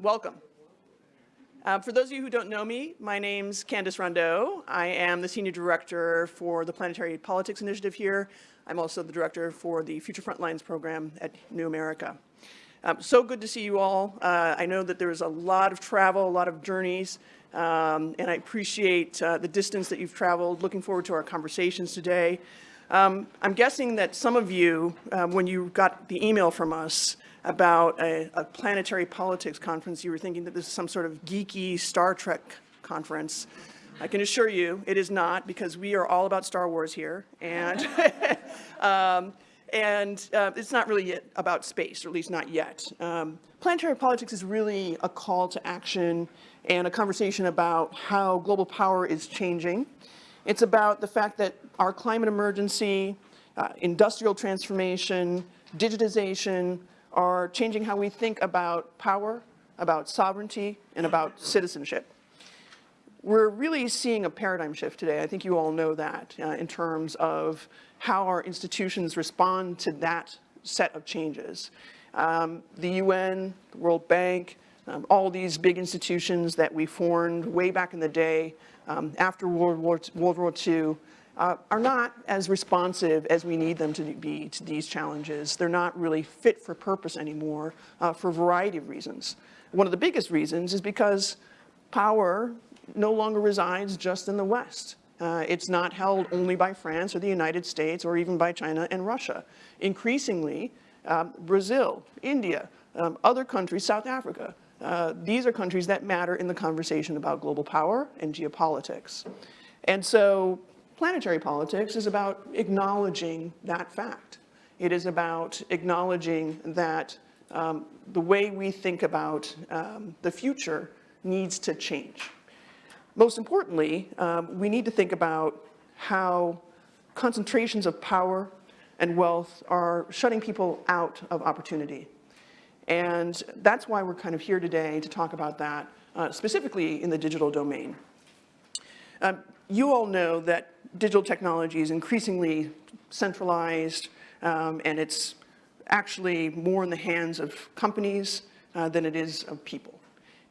welcome. Uh, for those of you who don't know me, my name's Candace Rondeaux. I am the Senior Director for the Planetary Politics Initiative here. I'm also the Director for the Future Frontlines program at New America. Um, so good to see you all. Uh, I know that there's a lot of travel, a lot of journeys, um, and I appreciate uh, the distance that you've traveled. Looking forward to our conversations today. Um, I'm guessing that some of you, uh, when you got the email from us, about a, a, planetary politics conference, you were thinking that this is some sort of geeky Star Trek conference. I can assure you it is not because we are all about Star Wars here. And, um, and uh, it's not really about space, or at least not yet. Um, planetary politics is really a call to action and a conversation about how global power is changing. It's about the fact that our climate emergency, uh, industrial transformation, digitization, are changing how we think about power, about sovereignty, and about citizenship. We're really seeing a paradigm shift today. I think you all know that uh, in terms of how our institutions respond to that set of changes. Um, the UN, the World Bank, um, all these big institutions that we formed way back in the day um, after World War, World War II uh, are not as responsive as we need them to be to these challenges. They're not really fit for purpose anymore uh, for a variety of reasons. One of the biggest reasons is because power no longer resides just in the West. Uh, it's not held only by France or the United States or even by China and Russia. Increasingly, um, Brazil, India, um, other countries, South Africa, uh, these are countries that matter in the conversation about global power and geopolitics. And so Planetary politics is about acknowledging that fact. It is about acknowledging that um, the way we think about um, the future needs to change. Most importantly, um, we need to think about how concentrations of power and wealth are shutting people out of opportunity. And that's why we're kind of here today to talk about that, uh, specifically in the digital domain. Um, you all know that digital technology is increasingly centralized um, and it's actually more in the hands of companies uh, than it is of people.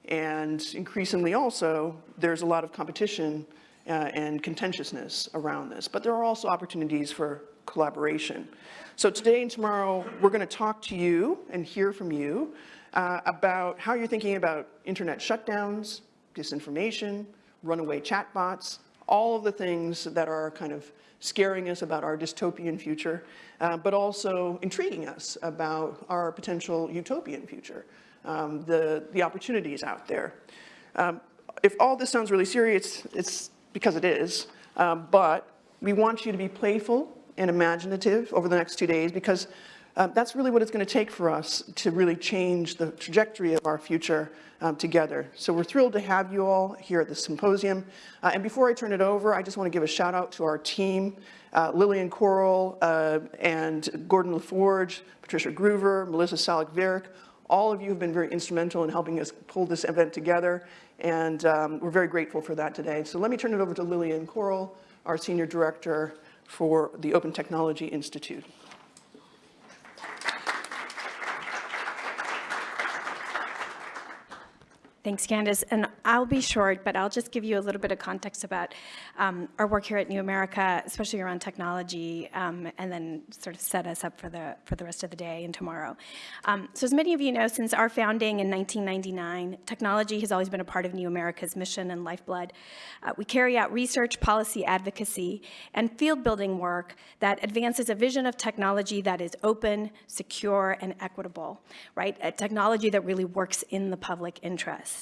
And increasingly also, there's a lot of competition uh, and contentiousness around this, but there are also opportunities for collaboration. So today and tomorrow, we're gonna talk to you and hear from you uh, about how you're thinking about internet shutdowns, disinformation, runaway chatbots, all of the things that are kind of scaring us about our dystopian future, uh, but also intriguing us about our potential utopian future, um, the, the opportunities out there. Um, if all this sounds really serious, it's because it is, um, but we want you to be playful and imaginative over the next two days because uh, that's really what it's going to take for us to really change the trajectory of our future um, together. So we're thrilled to have you all here at the symposium. Uh, and before I turn it over, I just want to give a shout out to our team, uh, Lillian Coral uh, and Gordon LaForge, Patricia Groover, Melissa Salyk-Virk. All of you have been very instrumental in helping us pull this event together, and um, we're very grateful for that today. So let me turn it over to Lillian Coral, our Senior Director for the Open Technology Institute. Thanks, Candace. And I'll be short, but I'll just give you a little bit of context about um, our work here at New America, especially around technology, um, and then sort of set us up for the, for the rest of the day and tomorrow. Um, so as many of you know, since our founding in 1999, technology has always been a part of New America's mission and lifeblood. Uh, we carry out research, policy advocacy, and field building work that advances a vision of technology that is open, secure, and equitable, right? A technology that really works in the public interest.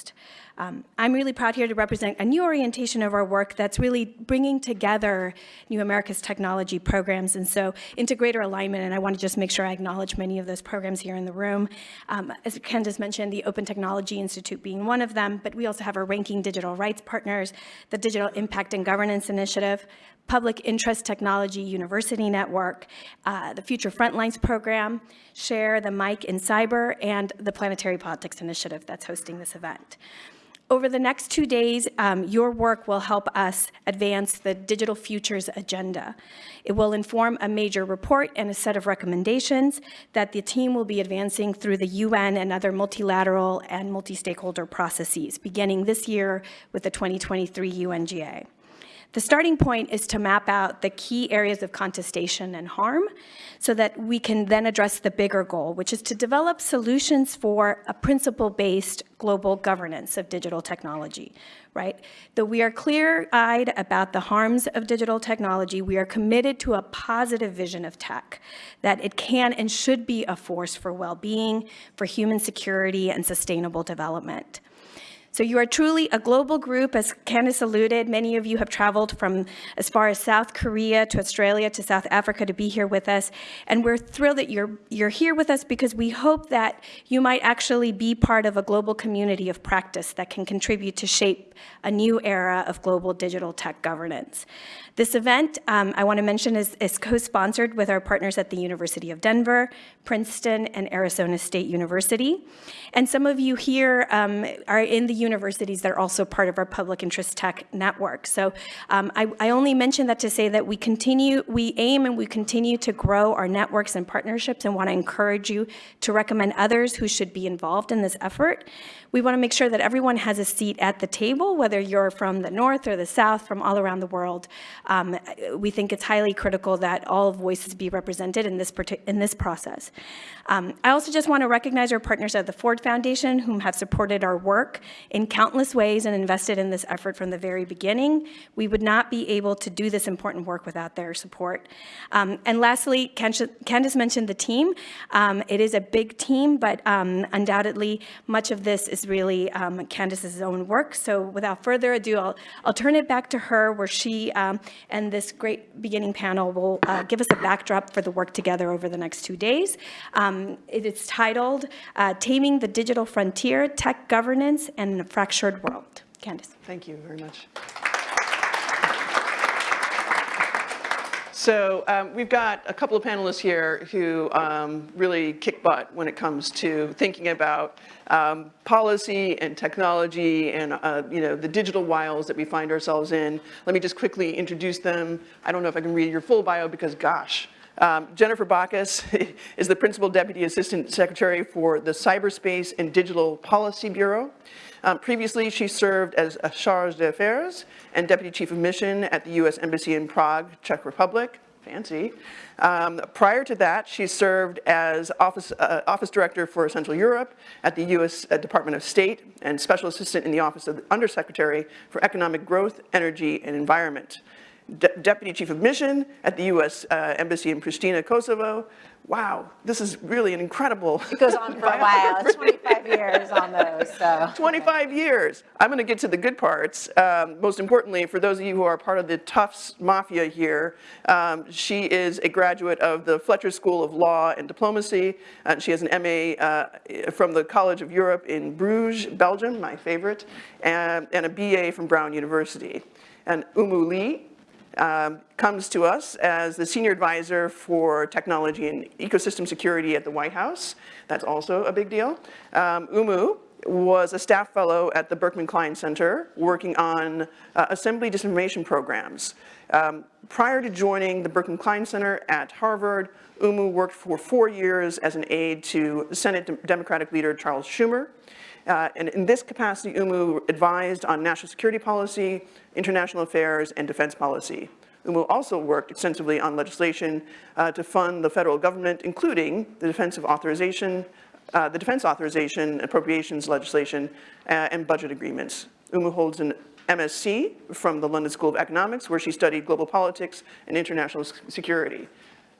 Um, I'm really proud here to represent a new orientation of our work that's really bringing together New America's technology programs and so into greater alignment and I want to just make sure I acknowledge many of those programs here in the room. Um, as Candace mentioned, the Open Technology Institute being one of them, but we also have our ranking digital rights partners, the Digital Impact and Governance Initiative, Public Interest Technology University Network, uh, the Future Frontlines Program, SHARE, the MIC in Cyber, and the Planetary Politics Initiative that's hosting this event. Over the next two days, um, your work will help us advance the Digital Futures Agenda. It will inform a major report and a set of recommendations that the team will be advancing through the UN and other multilateral and multi-stakeholder processes, beginning this year with the 2023 UNGA. The starting point is to map out the key areas of contestation and harm so that we can then address the bigger goal, which is to develop solutions for a principle-based global governance of digital technology, right? Though we are clear-eyed about the harms of digital technology, we are committed to a positive vision of tech, that it can and should be a force for well-being, for human security, and sustainable development. So you are truly a global group, as Candace alluded. Many of you have traveled from as far as South Korea to Australia to South Africa to be here with us. And we're thrilled that you're, you're here with us because we hope that you might actually be part of a global community of practice that can contribute to shape a new era of global digital tech governance. This event, um, I want to mention, is, is co-sponsored with our partners at the University of Denver, Princeton, and Arizona State University. And some of you here um, are in the universities that are also part of our public interest tech network. So um, I, I only mention that to say that we continue, we aim and we continue to grow our networks and partnerships and want to encourage you to recommend others who should be involved in this effort. We want to make sure that everyone has a seat at the table, whether you're from the north or the south, from all around the world. Um, we think it's highly critical that all voices be represented in this, in this process. Um, I also just want to recognize our partners at the Ford Foundation, whom have supported our work in countless ways and invested in this effort from the very beginning. We would not be able to do this important work without their support. Um, and lastly, Candace mentioned the team. Um, it is a big team, but um, undoubtedly much of this is really um, Candace's own work. So without further ado, I'll, I'll turn it back to her where she um, and this great beginning panel will uh, give us a backdrop for the work together over the next two days. Um, it is titled uh, Taming the Digital Frontier, Tech Governance and a Fractured World. Candace. Thank you very much. So um, we've got a couple of panelists here who um, really kick butt when it comes to thinking about um, policy and technology and uh, you know the digital wiles that we find ourselves in. Let me just quickly introduce them. I don't know if I can read your full bio because gosh. Um, Jennifer Bachus is the Principal Deputy Assistant Secretary for the Cyberspace and Digital Policy Bureau. Um, previously, she served as a charge d'affaires and deputy chief of mission at the U.S. Embassy in Prague, Czech Republic. Fancy. Um, prior to that, she served as office, uh, office director for Central Europe at the U.S. Uh, Department of State and special assistant in the Office of the Undersecretary for Economic Growth, Energy, and Environment. De Deputy Chief of Mission at the U.S. Uh, Embassy in Pristina, Kosovo, wow, this is really an incredible. It goes on for a while, 25 years on those, so. 25 years. I'm gonna get to the good parts. Um, most importantly, for those of you who are part of the Tufts Mafia here, um, she is a graduate of the Fletcher School of Law and Diplomacy, and she has an MA uh, from the College of Europe in Bruges, Belgium, my favorite, and, and a BA from Brown University. And Oumou Ly um, comes to us as the senior advisor for technology and ecosystem security at the White House. That's also a big deal. Um, Oumou was a staff fellow at the Berkman Klein Center working on uh, assembly disinformation programs. Um, prior to joining the Berkman Klein Center at Harvard, Oumou worked for four years as an aide to Senate Democratic leader Charles Schumer. Uh, and in this capacity, Oumou advised on national security policy, international affairs, and defense policy. Oumou also worked extensively on legislation uh, to fund the federal government, including the defensive authorization, uh, the defense authorization, appropriations legislation, uh, and budget agreements. Oumou holds an MSc from the London School of Economics, where she studied global politics and international security.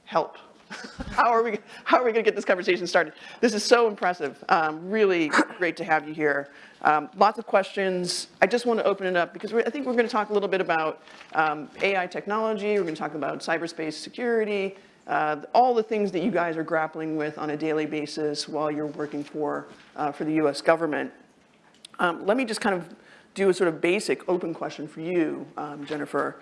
Help. how are we, how are we gonna get this conversation started? This is so impressive. Um, really great to have you here. Um, lots of questions. I just want to open it up because I think we're going to talk a little bit about um, AI technology. We're going to talk about cyberspace security, uh, all the things that you guys are grappling with on a daily basis while you're working for, uh, for the US government. Um, let me just kind of do a sort of basic open question for you, um, Jennifer.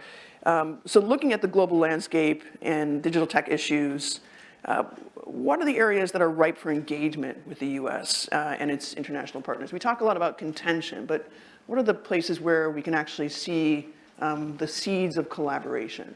Um, so looking at the global landscape and digital tech issues, Uh, what are the areas that are ripe for engagement with the US uh, and its international partners? We talk a lot about contention, but what are the places where we can actually see um, the seeds of collaboration?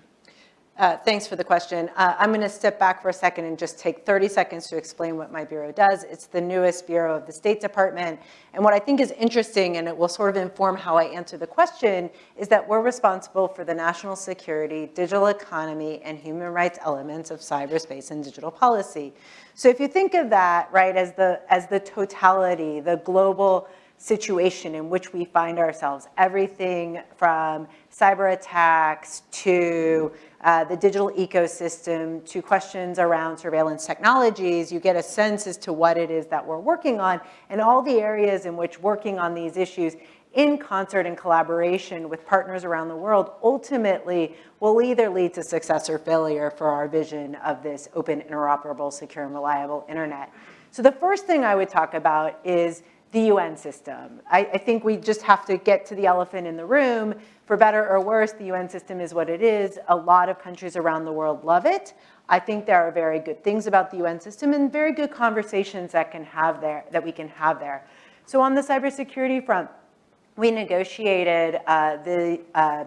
Uh, thanks for the question. Uh, I'm going to step back for a second and just take 30 seconds to explain what my bureau does. It's the newest bureau of the State Department. And what I think is interesting, and it will sort of inform how I answer the question, is that we're responsible for the national security, digital economy, and human rights elements of cyberspace and digital policy. So if you think of that, right, as the, as the totality, the global situation in which we find ourselves, everything from cyber attacks to uh, the digital ecosystem to questions around surveillance technologies, you get a sense as to what it is that we're working on and all the areas in which working on these issues in concert and collaboration with partners around the world ultimately will either lead to success or failure for our vision of this open, interoperable, secure, and reliable internet. So the first thing I would talk about is the UN system. I, I, think we just have to get to the elephant in the room. For better or worse, the UN system is what it is. A lot of countries around the world love it. I think there are very good things about the UN system and very good conversations that can have there, that we can have there. So on the cybersecurity front, we negotiated uh, the uh,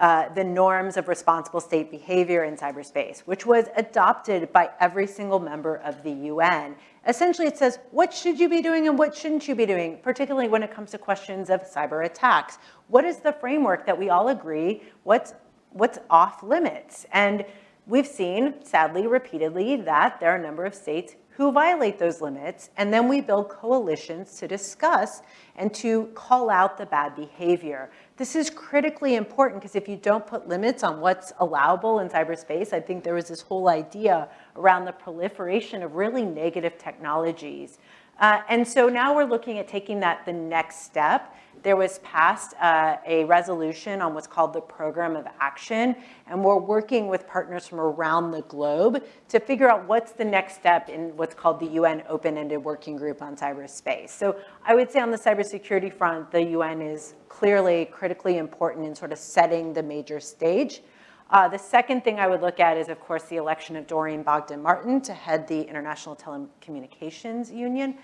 uh, the norms of responsible state behavior in cyberspace, which was adopted by every single member of the UN. Essentially, it says, what should you be doing and what shouldn't you be doing, particularly when it comes to questions of cyber attacks? What is the framework that we all agree what's, what's off limits? And we've seen, sadly, repeatedly, that there are a number of states who violate those limits, and then we build coalitions to discuss and to call out the bad behavior. This is critically important because if you don't put limits on what's allowable in cyberspace, I think there was this whole idea around the proliferation of really negative technologies. Uh, and so now we're looking at taking that the next step there was passed uh, a resolution on what's called the Program of Action, and we're working with partners from around the globe to figure out what's the next step in what's called the UN Open-Ended Working Group on Cyberspace. So I would say on the cybersecurity front, the UN is clearly critically important in sort of setting the major stage. Uh, the second thing I would look at is, of course, the election of Doreen Bogdan-Martin to head the International Telecommunications Union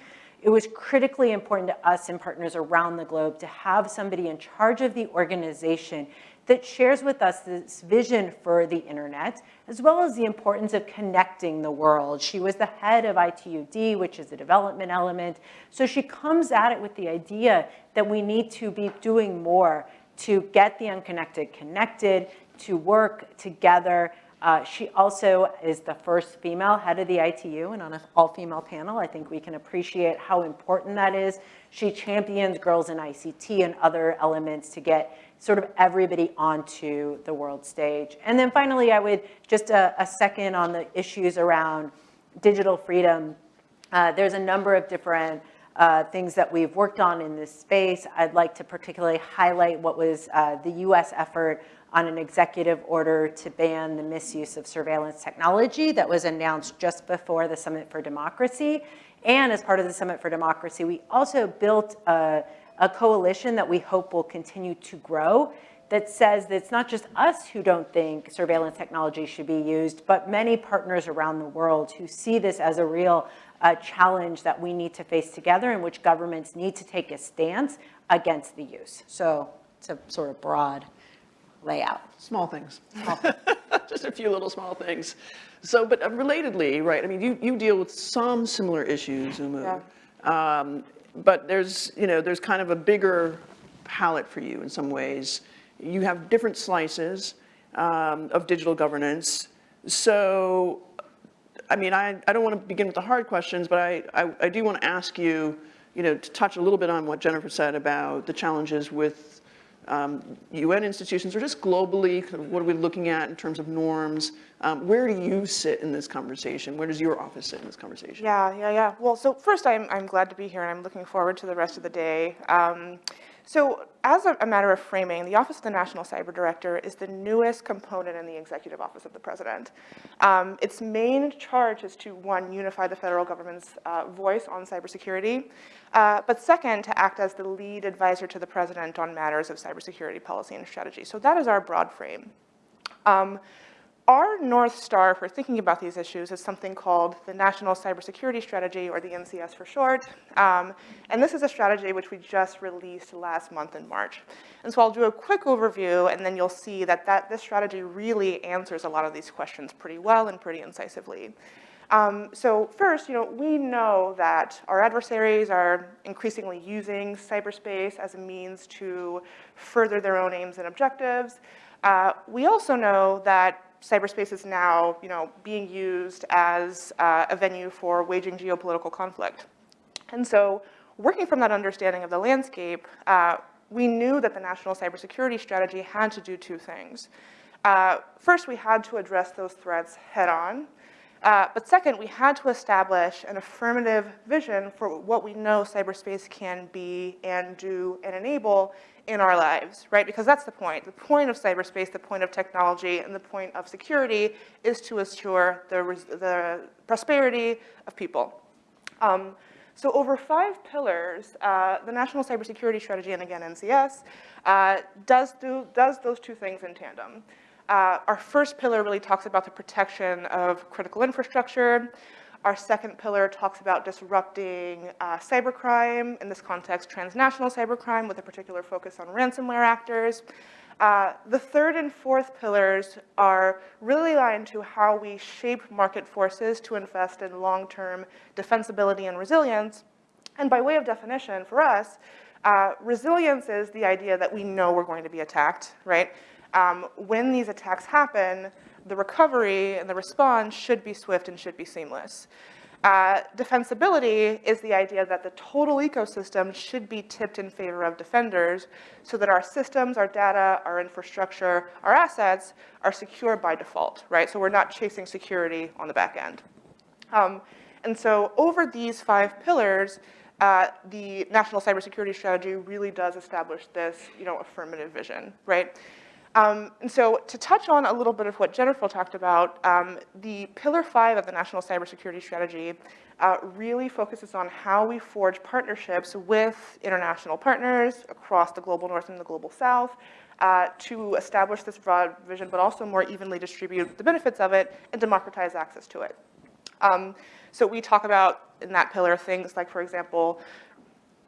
it was critically important to us and partners around the globe to have somebody in charge of the organization that shares with us this vision for the internet, as well as the importance of connecting the world. She was the head of ITUD, which is a development element. So she comes at it with the idea that we need to be doing more to get the unconnected connected, to work together, uh, she also is the first female head of the ITU and on an all-female panel. I think we can appreciate how important that is. She champions girls in ICT and other elements to get sort of everybody onto the world stage. And then finally, I would just a, a second on the issues around digital freedom. Uh, there's a number of different uh, things that we've worked on in this space. I'd like to particularly highlight what was uh, the US effort on an executive order to ban the misuse of surveillance technology that was announced just before the Summit for Democracy. And as part of the Summit for Democracy, we also built a, a coalition that we hope will continue to grow that says that it's not just us who don't think surveillance technology should be used, but many partners around the world who see this as a real uh, challenge that we need to face together in which governments need to take a stance against the use. So it's a sort of broad layout. Small things. Small things. Just a few little small things. So, but uh, relatedly, right, I mean, you, you deal with some similar issues, Oumou. Yeah. Um, but there's, you know, there's kind of a bigger palette for you in some ways. You have different slices um, of digital governance. So, I mean, I, I don't want to begin with the hard questions, but I, I, I do want to ask you, you know, to touch a little bit on what Jennifer said about the challenges with um, UN institutions or just globally, what are we looking at in terms of norms? Um, where do you sit in this conversation? Where does your office sit in this conversation? Yeah, yeah, yeah. Well, so first I'm, I'm glad to be here and I'm looking forward to the rest of the day. Um, so as a, a, matter of framing, the Office of the National Cyber Director is the newest component in the Executive Office of the President. Um, its main charge is to, one, unify the federal government's uh, voice on cybersecurity, uh, but second, to act as the lead advisor to the President on matters of cybersecurity policy and strategy. So that is our broad frame. Um, our North Star for thinking about these issues is something called the National Cybersecurity Strategy, or the NCS for short. Um, and this is a strategy which we just released last month in March. And so I'll do a quick overview, and then you'll see that, that this strategy really answers a lot of these questions pretty well and pretty incisively. Um, so first, you know, we know that our adversaries are increasingly using cyberspace as a means to further their own aims and objectives. Uh, we also know that cyberspace is now, you know, being used as uh, a venue for waging geopolitical conflict. And so working from that understanding of the landscape, uh, we knew that the national cybersecurity strategy had to do two things. Uh, first, we had to address those threats head on. Uh, but second, we had to establish an affirmative vision for what we know cyberspace can be and do and enable in our lives, right? Because that's the point. The point of cyberspace, the point of technology, and the point of security is to assure the, the prosperity of people. Um, so over five pillars, uh, the National Cybersecurity Strategy, and again NCS, uh, does, do, does those two things in tandem. Uh, our first pillar really talks about the protection of critical infrastructure. Our second pillar talks about disrupting uh, cybercrime, in this context, transnational cybercrime with a particular focus on ransomware actors. Uh, the third and fourth pillars are really aligned to how we shape market forces to invest in long-term defensibility and resilience. And by way of definition, for us, uh, resilience is the idea that we know we're going to be attacked, right? Um, when these attacks happen, the recovery and the response should be swift and should be seamless. Uh, defensibility is the idea that the total ecosystem should be tipped in favor of defenders so that our systems, our data, our infrastructure, our assets are secure by default, right? So we're not chasing security on the back end. Um, and so over these five pillars, uh, the National Cybersecurity Strategy really does establish this, you know, affirmative vision, right? Um, and so to touch on a little bit of what Jennifer talked about, um, the pillar five of the National Cybersecurity Strategy uh, really focuses on how we forge partnerships with international partners across the global north and the global south uh, to establish this broad vision, but also more evenly distribute the benefits of it and democratize access to it. Um, so we talk about in that pillar things like, for example,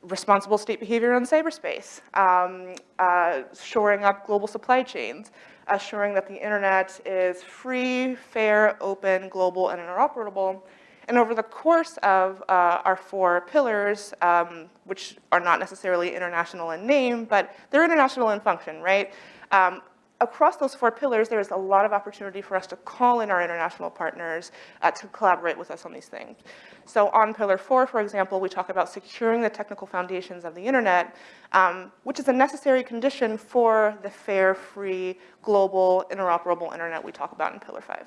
responsible state behavior in cyberspace, um, uh, shoring up global supply chains, assuring that the internet is free, fair, open, global, and interoperable. And over the course of uh, our four pillars, um, which are not necessarily international in name, but they're international in function, right? Um, across those four pillars, there is a lot of opportunity for us to call in our international partners uh, to collaborate with us on these things. So on pillar four, for example, we talk about securing the technical foundations of the internet, um, which is a necessary condition for the fair, free, global, interoperable internet we talk about in pillar five.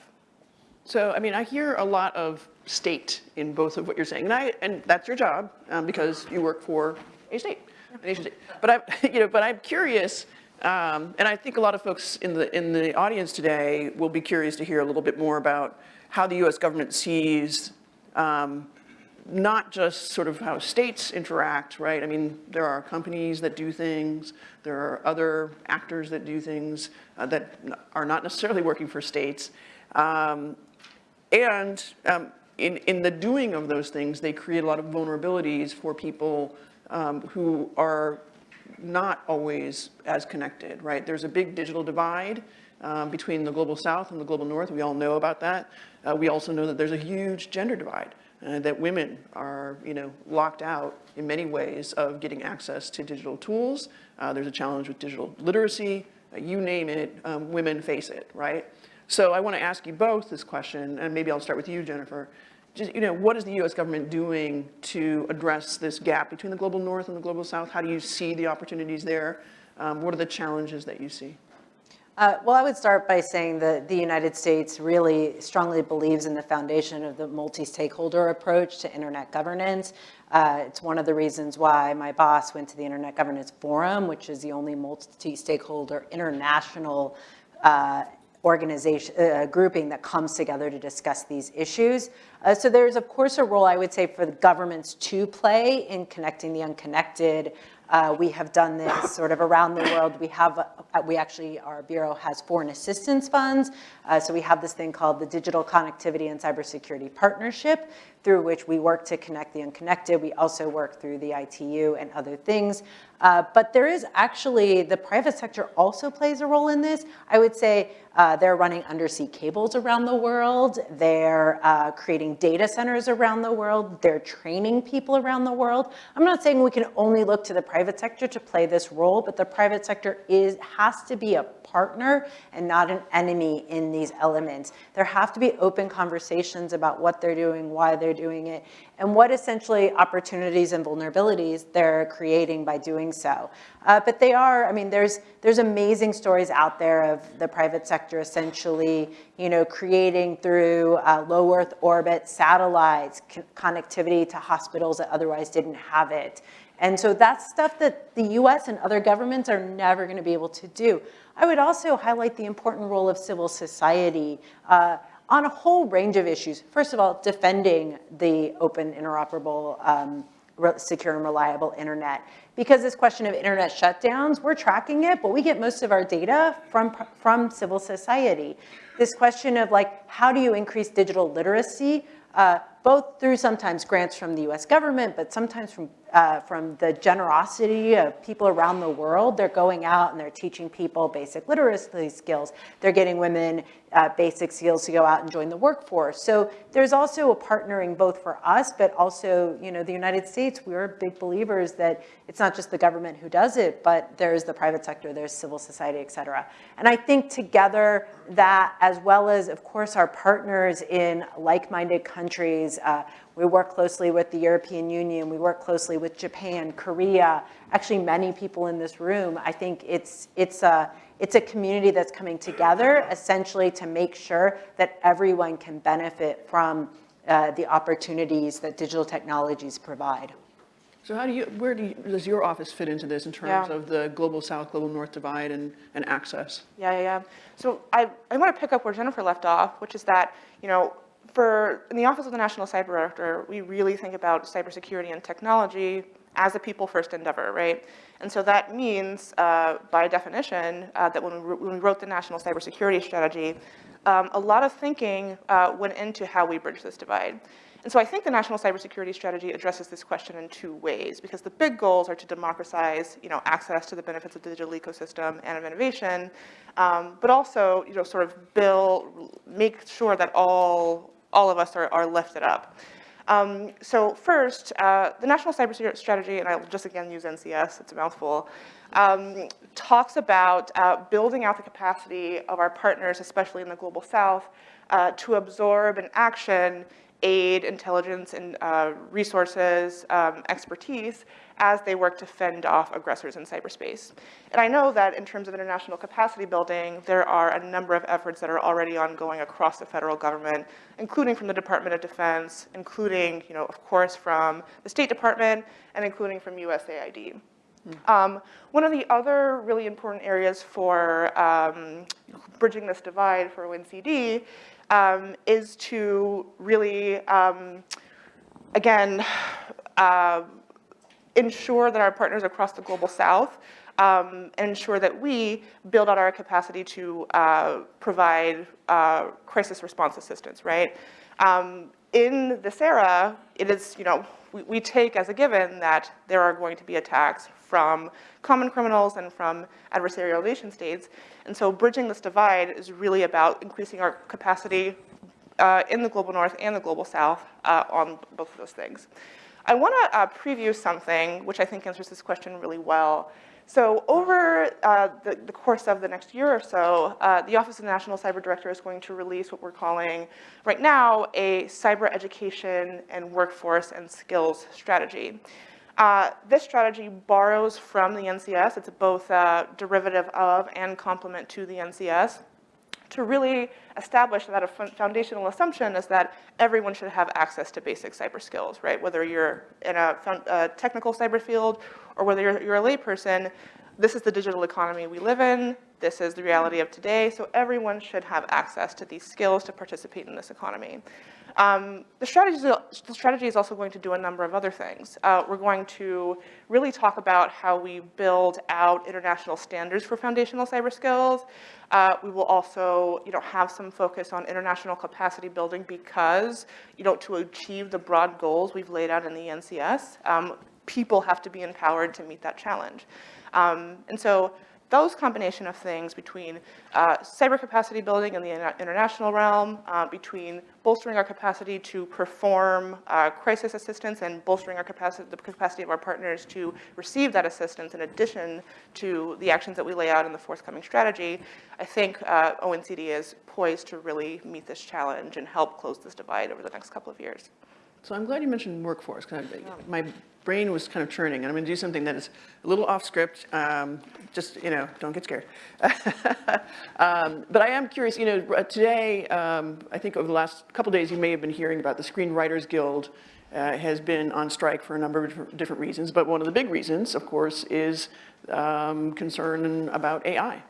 So, I mean, I hear a lot of state in both of what you're saying, and I, and that's your job um, because you work for a state, a nation state. But I'm, you know, but I'm curious, um, and I think a lot of folks in the in the audience today will be curious to hear a little bit more about how the U.S. government sees um, not just sort of how states interact, right? I mean, there are companies that do things, there are other actors that do things uh, that are not necessarily working for states. Um, and um, in, in the doing of those things, they create a lot of vulnerabilities for people um, who are not always as connected, right? There's a big digital divide um, between the global south and the global north. We all know about that. Uh, we also know that there's a huge gender divide, uh, that women are, you know, locked out in many ways of getting access to digital tools. Uh, there's a challenge with digital literacy. Uh, you name it, um, women face it, right? So I want to ask you both this question, and maybe I'll start with you, Jennifer. Just, you know, what is the U.S. government doing to address this gap between the global north and the global south? How do you see the opportunities there? Um, what are the challenges that you see? Uh, well, I would start by saying that the United States really strongly believes in the foundation of the multi-stakeholder approach to internet governance. Uh, it's one of the reasons why my boss went to the Internet Governance Forum, which is the only multi-stakeholder international uh, organization, uh, grouping that comes together to discuss these issues. Uh, so there's of course a role I would say for the governments to play in connecting the unconnected, Uh, we have done this sort of around the world. We have, uh, we actually, our bureau has foreign assistance funds. Uh, so we have this thing called the Digital Connectivity and Cybersecurity Partnership, through which we work to connect the unconnected. We also work through the ITU and other things. Uh, but there is actually, the private sector also plays a role in this. I would say uh, they're running undersea cables around the world. They're uh, creating data centers around the world. They're training people around the world. I'm not saying we can only look to the private sector to play this role, but the private sector is, has to be a partner and not an enemy in these elements. There have to be open conversations about what they're doing, why they're doing it, and what essentially opportunities and vulnerabilities they're creating by doing so. Uh, but they are, I mean, there's, there's amazing stories out there of the private sector essentially, you know, creating through uh, low Earth orbit satellites, connectivity to hospitals that otherwise didn't have it. And so that's stuff that the US and other governments are never gonna be able to do. I would also highlight the important role of civil society uh, on a whole range of issues. First of all, defending the open, interoperable, um, secure and reliable internet. Because this question of internet shutdowns, we're tracking it, but we get most of our data from, from civil society. This question of like, how do you increase digital literacy? Uh, both through sometimes grants from the US government, but sometimes from, uh, from the generosity of people around the world. They're going out and they're teaching people basic literacy skills. They're getting women uh, basic skills to go out and join the workforce. So there's also a partnering both for us, but also, you know, the United States, we're big believers that it's not just the government who does it, but there's the private sector, there's civil society, et cetera. And I think together that, as well as, of course, our partners in like-minded countries, uh, we work closely with the European Union. We work closely with Japan, Korea, actually many people in this room. I think it's, it's, a, it's a community that's coming together essentially to make sure that everyone can benefit from uh, the opportunities that digital technologies provide. So how do you, where do you, does your office fit into this in terms Yeah. of the global south, global north divide and, and access? Yeah, yeah, yeah. So I, I want to pick up where Jennifer left off, which is that, you know, for, in the Office of the National Cyber Director, we really think about cybersecurity and technology as a people first endeavor, right? And so that means, uh, by definition, uh, that when we, when we wrote the National Cybersecurity Strategy, um, a lot of thinking uh, went into how we bridge this divide. And so I think the National Cybersecurity Strategy addresses this question in two ways, because the big goals are to democratize, you know, access to the benefits of the digital ecosystem and of innovation, um, but also, you know, sort of build, make sure that all, all of us are, are lifted up. Um, so first, uh, the National Cyber Strategy, and I'll just again use NCS, it's a mouthful, um, talks about uh, building out the capacity of our partners, especially in the Global South, uh, to absorb and action aid, intelligence, and uh, resources, um, expertise, as they work to fend off aggressors in cyberspace. And I know that in terms of international capacity building, there are a number of efforts that are already ongoing across the federal government, including from the Department of Defense, including, you know, of course, from the State Department, and including from USAID. Um, one of the other really important areas for um, bridging this divide for ONCD um, is to really, um, again, uh, ensure that our partners across the global south um, ensure that we build out our capacity to uh, provide uh, crisis response assistance, right? Um, in this era, it is, you know, we, we take as a given that there are going to be attacks from common criminals and from adversarial nation states. And so bridging this divide is really about increasing our capacity uh, in the global north and the global south uh, on both of those things. I want to uh, preview something which I think answers this question really well. So over uh, the, the, course of the next year or so, uh, the Office of the National Cyber Director is going to release what we're calling right now a cyber education and workforce and skills strategy. Uh, this strategy borrows from the NCS. It's both a derivative of and complement to the NCS to really establish that a foundational assumption is that everyone should have access to basic cyber skills, right? Whether you're in a, a technical cyber field or whether you're, you're a layperson, this is the digital economy we live in. This is the reality of today. So everyone should have access to these skills to participate in this economy. Um, the, strategy is, the strategy is also going to do a number of other things. Uh, we're going to really talk about how we build out international standards for foundational cyber skills. Uh, we will also, you know, have some focus on international capacity building because, you know, to achieve the broad goals we've laid out in the NCS, um, people have to be empowered to meet that challenge. Um, and so those combination of things between uh, cyber capacity building in the international realm, uh, between bolstering our capacity to perform uh, crisis assistance and bolstering our capacity, the capacity of our partners to receive that assistance in addition to the actions that we lay out in the forthcoming strategy, I think uh, ONCD is poised to really meet this challenge and help close this divide over the next couple of years. So I'm glad you mentioned workforce, because my brain was kind of churning, and I'm going to do something that is a little off script. Um, just, you know, don't get scared. um, but I am curious, you know, today, um, I think over the last couple days, you may have been hearing about the Screenwriters Guild uh, has been on strike for a number of different reasons, but one of the big reasons, of course, is um, concern about AI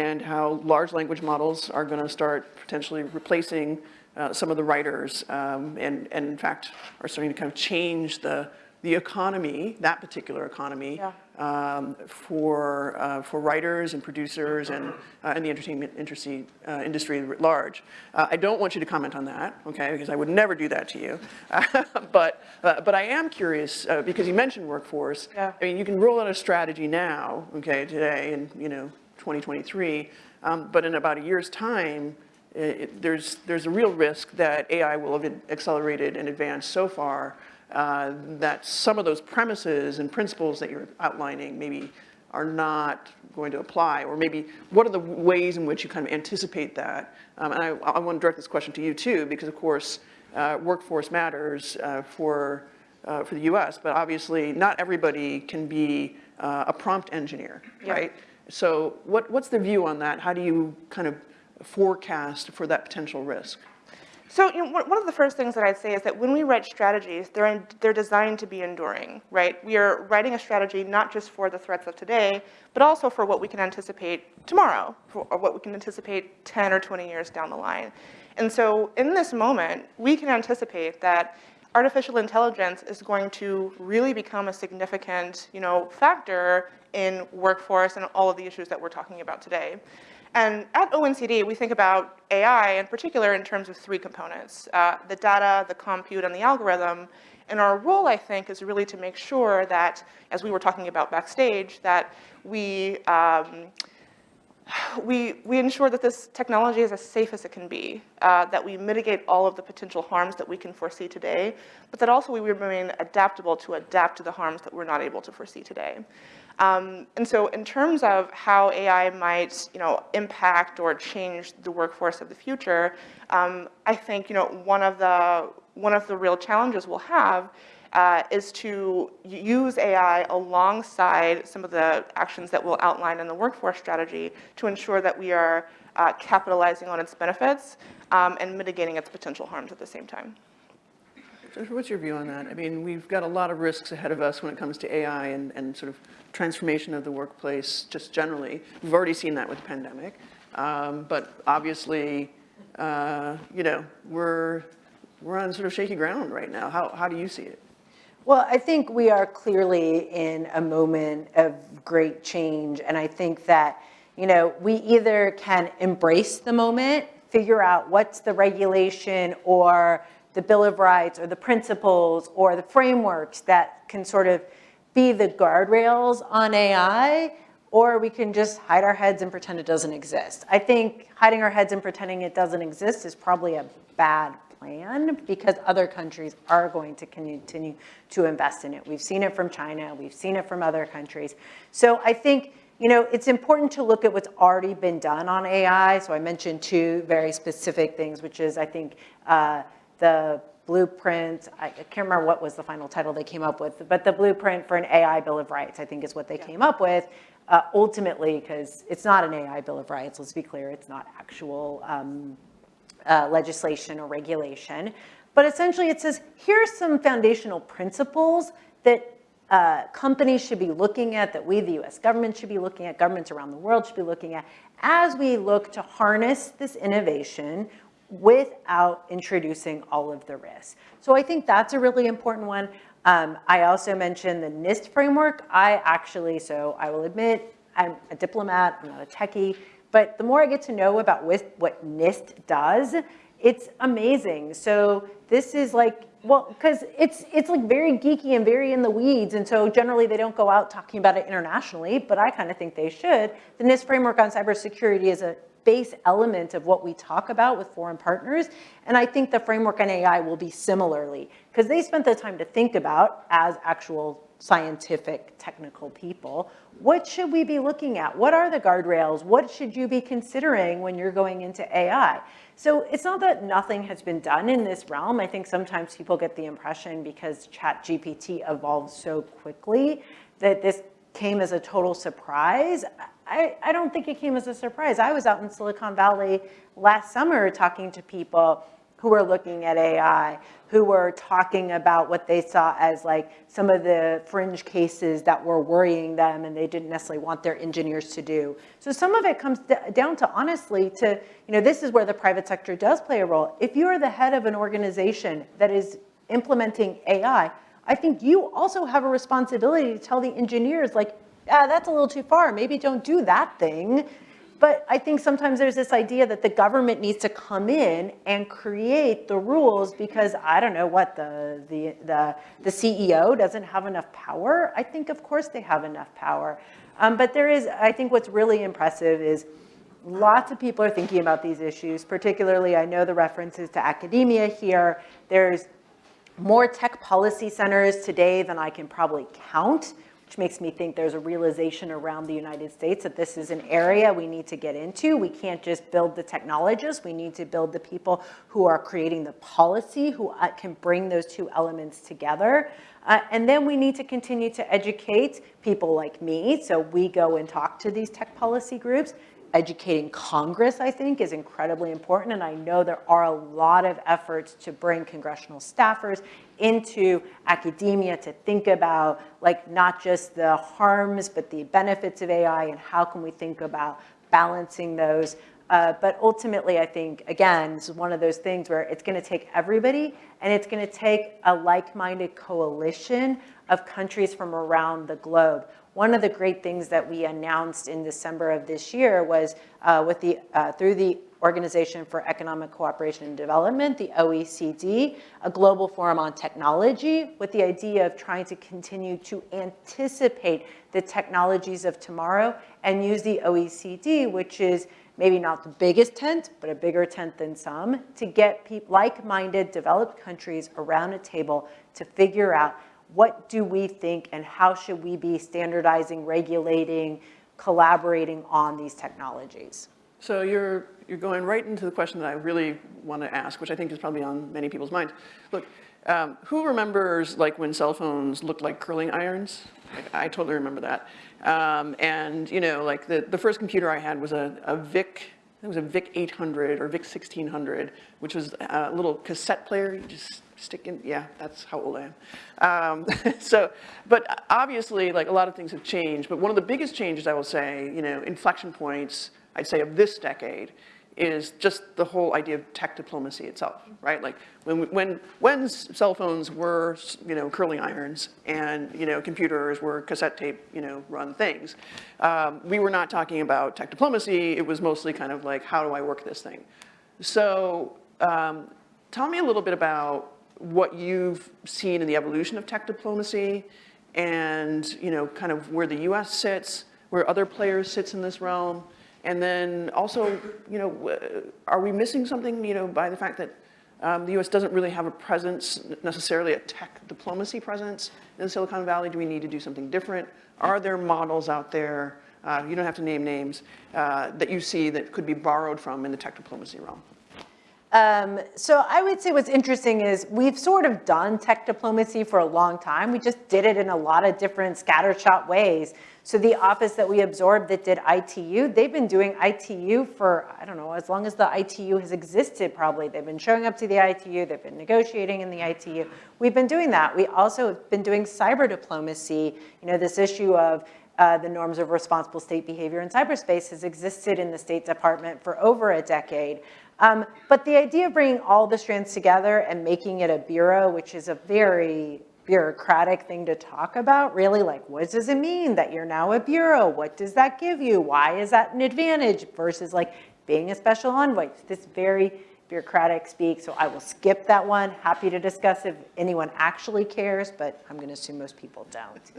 and how large language models are going to start potentially replacing uh, some of the writers um, and, and in fact are starting to kind of change the, the economy, that particular economy, yeah. um, for, uh, for writers and producers and, uh, and the entertainment industry, uh, industry at large. Uh, I don't want you to comment on that, okay, because I would never do that to you. but, uh, but I am curious, because you mentioned workforce, yeah. I mean, you can roll out a strategy now, okay, today in, you know, 2023, um, but in about a year's time, it, there's, there's a real risk that AI will have accelerated and advanced so far uh, that some of those premises and principles that you're outlining maybe are not going to apply, or maybe what are the ways in which you kind of anticipate that? Um, and I, I, want to direct this question to you too, because of course, uh, workforce matters uh, for, uh, for the US, but obviously not everybody can be uh, a prompt engineer, yeah. right? So what, what's the view on that? How do you kind of forecast for that potential risk? So you know, one of the first things that I'd say is that when we write strategies, they're, in, they're designed to be enduring, right? We are writing a strategy not just for the threats of today, but also for what we can anticipate tomorrow, for, or what we can anticipate 10 or 20 years down the line. And so in this moment, we can anticipate that artificial intelligence is going to really become a significant you know, factor in workforce and all of the issues that we're talking about today. And at ONCD, we think about AI in particular in terms of three components, uh, the data, the compute, and the algorithm. And our role, I think, is really to make sure that, as we were talking about backstage, that we, um, we, we ensure that this technology is as safe as it can be, uh, that we mitigate all of the potential harms that we can foresee today, but that also we remain adaptable to adapt to the harms that we're not able to foresee today. Um, and so in terms of how AI might, you know, impact or change the workforce of the future, um, I think, you know, one of the, one of the real challenges we'll have uh, is to use AI alongside some of the actions that we'll outline in the workforce strategy to ensure that we are uh, capitalizing on its benefits um, and mitigating its potential harms at the same time. What's your view on that? I mean, we've got a lot of risks ahead of us when it comes to AI and, and sort of transformation of the workplace just generally. We've already seen that with the pandemic. Um, but obviously, uh, you know, we're, we're on sort of shaky ground right now. How, how do you see it? Well, I think we are clearly in a moment of great change. And I think that, you know, we either can embrace the moment, figure out what's the regulation or the Bill of Rights or the principles or the frameworks that can sort of be the guardrails on AI, or we can just hide our heads and pretend it doesn't exist. I think hiding our heads and pretending it doesn't exist is probably a bad plan because other countries are going to continue to invest in it. We've seen it from China, we've seen it from other countries. So I think you know, it's important to look at what's already been done on AI. So I mentioned two very specific things, which is I think uh, the blueprint, I can't remember what was the final title they came up with, but the blueprint for an AI Bill of Rights, I think is what they yeah. came up with. Uh, ultimately, because it's not an AI Bill of Rights, let's be clear, it's not actual um, uh, legislation or regulation. But essentially it says, here's some foundational principles that uh, companies should be looking at, that we, the US government should be looking at, governments around the world should be looking at, as we look to harness this innovation without introducing all of the risks. So I think that's a really important one. Um, I also mentioned the NIST framework. I actually, so I will admit, I'm a diplomat, I'm not a techie, but the more I get to know about what NIST does, it's amazing. So this is like, well, because it's, it's like very geeky and very in the weeds, and so generally they don't go out talking about it internationally, but I kind of think they should. The NIST framework on cybersecurity is a base element of what we talk about with foreign partners. And I think the framework on AI will be similarly, because they spent the time to think about, as actual scientific, technical people, what should we be looking at? What are the guardrails? What should you be considering when you're going into AI? So it's not that nothing has been done in this realm. I think sometimes people get the impression because ChatGPT evolved so quickly that this came as a total surprise. I, I don't think it came as a surprise. I was out in Silicon Valley last summer talking to people who were looking at AI, who were talking about what they saw as like some of the fringe cases that were worrying them and they didn't necessarily want their engineers to do. So some of it comes down to honestly to, you know, this is where the private sector does play a role. If you are the head of an organization that is implementing AI, I think you also have a responsibility to tell the engineers like, ah, that's a little too far. Maybe don't do that thing. But I think sometimes there's this idea that the government needs to come in and create the rules because I don't know what the, the, the, the CEO doesn't have enough power. I think of course they have enough power. Um, but there is, I think what's really impressive is lots of people are thinking about these issues, particularly I know the references to academia here. There's more tech policy centers today than I can probably count which makes me think there's a realization around the United States that this is an area we need to get into. We can't just build the technologists. We need to build the people who are creating the policy, who uh, can bring those two elements together. Uh, and then we need to continue to educate people like me. So we go and talk to these tech policy groups educating Congress, I think, is incredibly important. And I know there are a lot of efforts to bring congressional staffers into academia to think about like not just the harms, but the benefits of AI and how can we think about balancing those. Uh, but ultimately, I think, again, this is one of those things where it's going to take everybody and it's going to take a like-minded coalition of countries from around the globe. One of the great things that we announced in December of this year was uh, with the, uh, through the Organization for Economic Cooperation and Development, the OECD, a global forum on technology with the idea of trying to continue to anticipate the technologies of tomorrow and use the OECD, which is maybe not the biggest tent, but a bigger tent than some, to get like-minded developed countries around a table to figure out what do we think and how should we be standardizing, regulating, collaborating on these technologies? So you're, you're going right into the question that I really want to ask, which I think is probably on many people's minds. Look, um, who remembers like when cell phones looked like curling irons? I, I totally remember that. Um, and you know, like the, the first computer I had was a, a VIC, it was a VIC 800 or VIC 1600, which was a little cassette player. You just stick in, yeah, that's how old I am. Um, so, but obviously, like a lot of things have changed, but one of the biggest changes I will say, you know, inflection points, I'd say of this decade, is just the whole idea of tech diplomacy itself, right? Like when, when, when cell phones were, you know, curling irons and, you know, computers were cassette tape, you know, run things, um, we were not talking about tech diplomacy. It was mostly kind of like, how do I work this thing? So um, tell me a little bit about what you've seen in the evolution of tech diplomacy and, you know, kind of where the US sits, where other players sits in this realm. And then also, you know, are we missing something, you know, by the fact that um, the US doesn't really have a presence, necessarily a tech diplomacy presence in Silicon Valley? Do we need to do something different? Are there models out there, uh, you don't have to name names, uh, that you see that could be borrowed from in the tech diplomacy realm? Um, so I would say what's interesting is we've sort of done tech diplomacy for a long time. We just did it in a lot of different scattershot ways. So the office that we absorbed that did ITU, they've been doing ITU for, I don't know, as long as the ITU has existed probably. They've been showing up to the ITU, they've been negotiating in the ITU. We've been doing that. We also have been doing cyber diplomacy, you know, this issue of uh, the norms of responsible state behavior in cyberspace has existed in the State Department for over a decade. Um, but the idea of bringing all the strands together and making it a bureau, which is a very bureaucratic thing to talk about, really like, what does it mean that you're now a bureau? What does that give you? Why is that an advantage versus like being a special envoy? It's This very bureaucratic speak, so I will skip that one. Happy to discuss if anyone actually cares, but I'm gonna assume most people don't.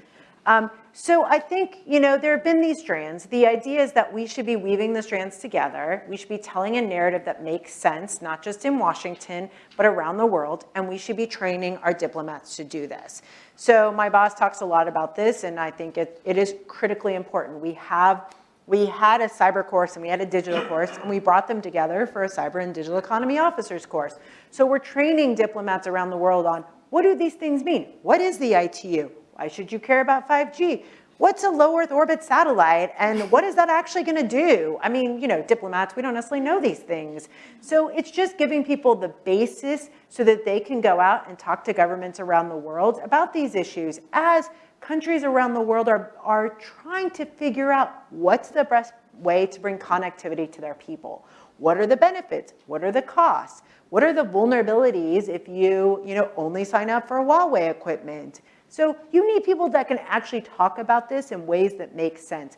Um, so I think, you know, there have been these strands. The idea is that we should be weaving the strands together. We should be telling a narrative that makes sense, not just in Washington, but around the world. And we should be training our diplomats to do this. So my boss talks a lot about this, and I think it, it is critically important. We have, we had a cyber course and we had a digital course, and we brought them together for a cyber and digital economy officers course. So we're training diplomats around the world on what do these things mean? What is the ITU? Why should you care about 5G? What's a low Earth orbit satellite and what is that actually gonna do? I mean, you know, diplomats, we don't necessarily know these things. So it's just giving people the basis so that they can go out and talk to governments around the world about these issues as countries around the world are, are trying to figure out what's the best way to bring connectivity to their people. What are the benefits? What are the costs? What are the vulnerabilities if you, you know, only sign up for Huawei equipment? So you need people that can actually talk about this in ways that make sense.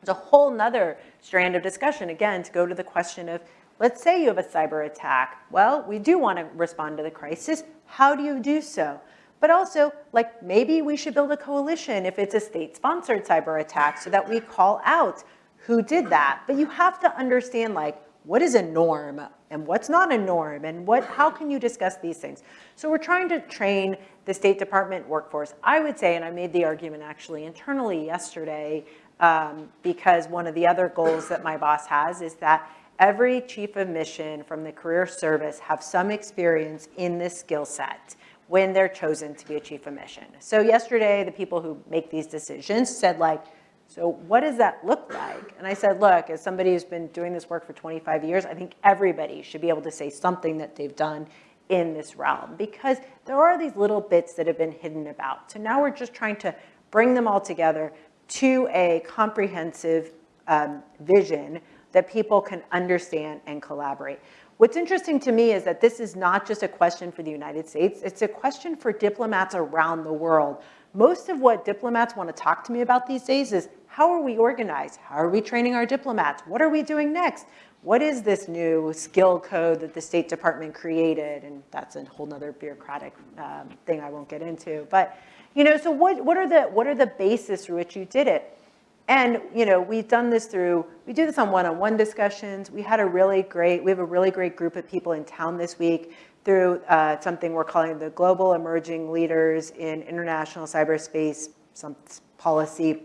There's a whole nother strand of discussion, again, to go to the question of, let's say you have a cyber attack. Well, we do want to respond to the crisis. How do you do so? But also, like, maybe we should build a coalition if it's a state-sponsored cyber attack so that we call out who did that. But you have to understand, like, what is a norm and what's not a norm and what, how can you discuss these things? So we're trying to train the State Department workforce. I would say, and I made the argument actually internally yesterday, um, because one of the other goals that my boss has is that every chief of mission from the career service have some experience in this skill set when they're chosen to be a chief of mission. So yesterday, the people who make these decisions said like, so what does that look like? And I said, look, as somebody who's been doing this work for 25 years, I think everybody should be able to say something that they've done in this realm because there are these little bits that have been hidden about. So now we're just trying to bring them all together to a comprehensive um, vision that people can understand and collaborate. What's interesting to me is that this is not just a question for the United States, it's a question for diplomats around the world. Most of what diplomats want to talk to me about these days is how are we organized? How are we training our diplomats? What are we doing next? What is this new skill code that the State Department created? And that's a whole nother bureaucratic um, thing I won't get into. But, you know, so what, what, are the, what are the basis through which you did it? And, you know, we've done this through, we do this on one-on-one -on -one discussions. We had a really great, we have a really great group of people in town this week through uh, something we're calling the Global Emerging Leaders in International Cyberspace some Policy,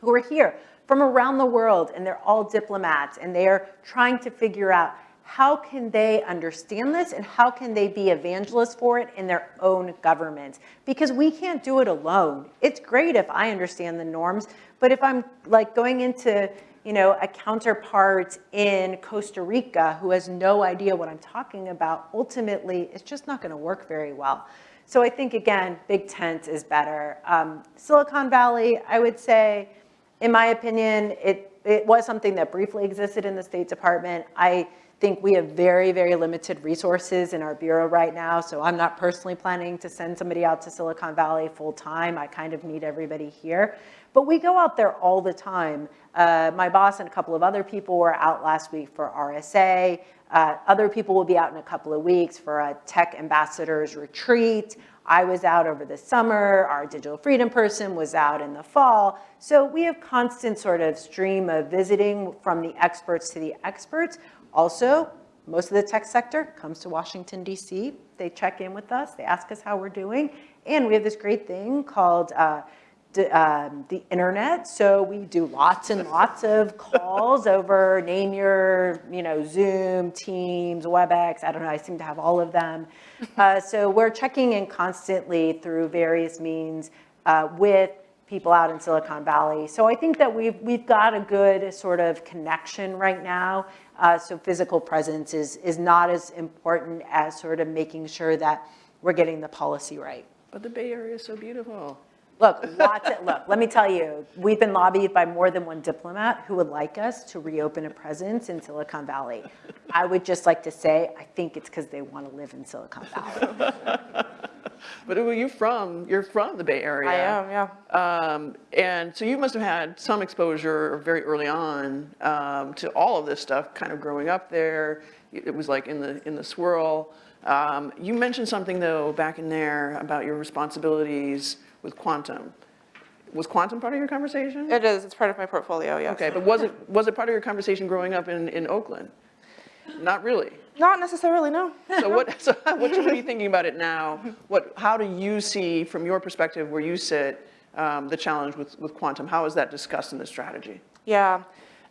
who are here from around the world, and they're all diplomats, and they are trying to figure out how can they understand this and how can they be evangelists for it in their own governments? Because we can't do it alone. It's great if I understand the norms, but if I'm like going into you know, a counterpart in Costa Rica who has no idea what I'm talking about, ultimately, it's just not gonna work very well. So I think, again, big tent is better. Um, Silicon Valley, I would say, in my opinion, it, it was something that briefly existed in the State Department. I think we have very, very limited resources in our bureau right now, so I'm not personally planning to send somebody out to Silicon Valley full time. I kind of need everybody here. But we go out there all the time. Uh, my boss and a couple of other people were out last week for RSA. Uh, other people will be out in a couple of weeks for a tech ambassadors retreat. I was out over the summer. Our digital freedom person was out in the fall. So we have constant sort of stream of visiting from the experts to the experts. Also, most of the tech sector comes to Washington, D.C. They check in with us. They ask us how we're doing. And we have this great thing called uh, um, the internet. So we do lots and lots of calls over name your, you know, Zoom, Teams, WebEx. I don't know. I seem to have all of them. Uh, so we're checking in constantly through various means uh, with people out in Silicon Valley. So I think that we've, we've got a good sort of connection right now. Uh, so physical presence is, is not as important as sort of making sure that we're getting the policy right. But the Bay Area is so beautiful. Look, lots of, look, let me tell you, we've been lobbied by more than one diplomat who would like us to reopen a presence in Silicon Valley. I would just like to say, I think it's because they want to live in Silicon Valley. But who are you from? You're from the Bay Area. I am, yeah. Um, and so you must have had some exposure very early on um, to all of this stuff, kind of growing up there. It was like in the in the swirl. Um, you mentioned something though back in there about your responsibilities with quantum. Was quantum part of your conversation? It is, it's part of my portfolio, yes. Okay, but was it was it part of your conversation growing up in in Oakland? Not really. Not necessarily, no. So what, so what should we be thinking about it now? What, how do you see, from your perspective, where you sit, um, the challenge with, with quantum? How is that discussed in the strategy? Yeah.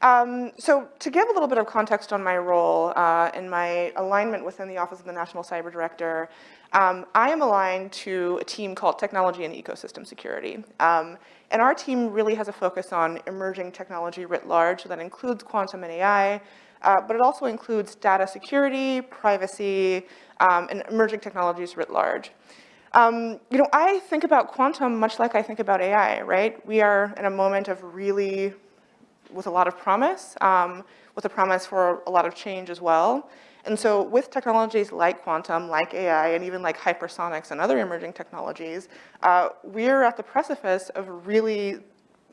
Um, so to give a little bit of context on my role uh, and my alignment within the Office of the National Cyber Director, um, I am aligned to a team called Technology and Ecosystem Security. Um, and our team really has a focus on emerging technology writ large, so that includes quantum and AI, uh, but it also includes data security, privacy, um, and emerging technologies writ large. Um, you know, I think about quantum much like I think about AI, right? We are in a moment of really, with a lot of promise, um, with a promise for a lot of change as well. And so with technologies like quantum, like AI, and even like hypersonics and other emerging technologies, uh, we're at the precipice of really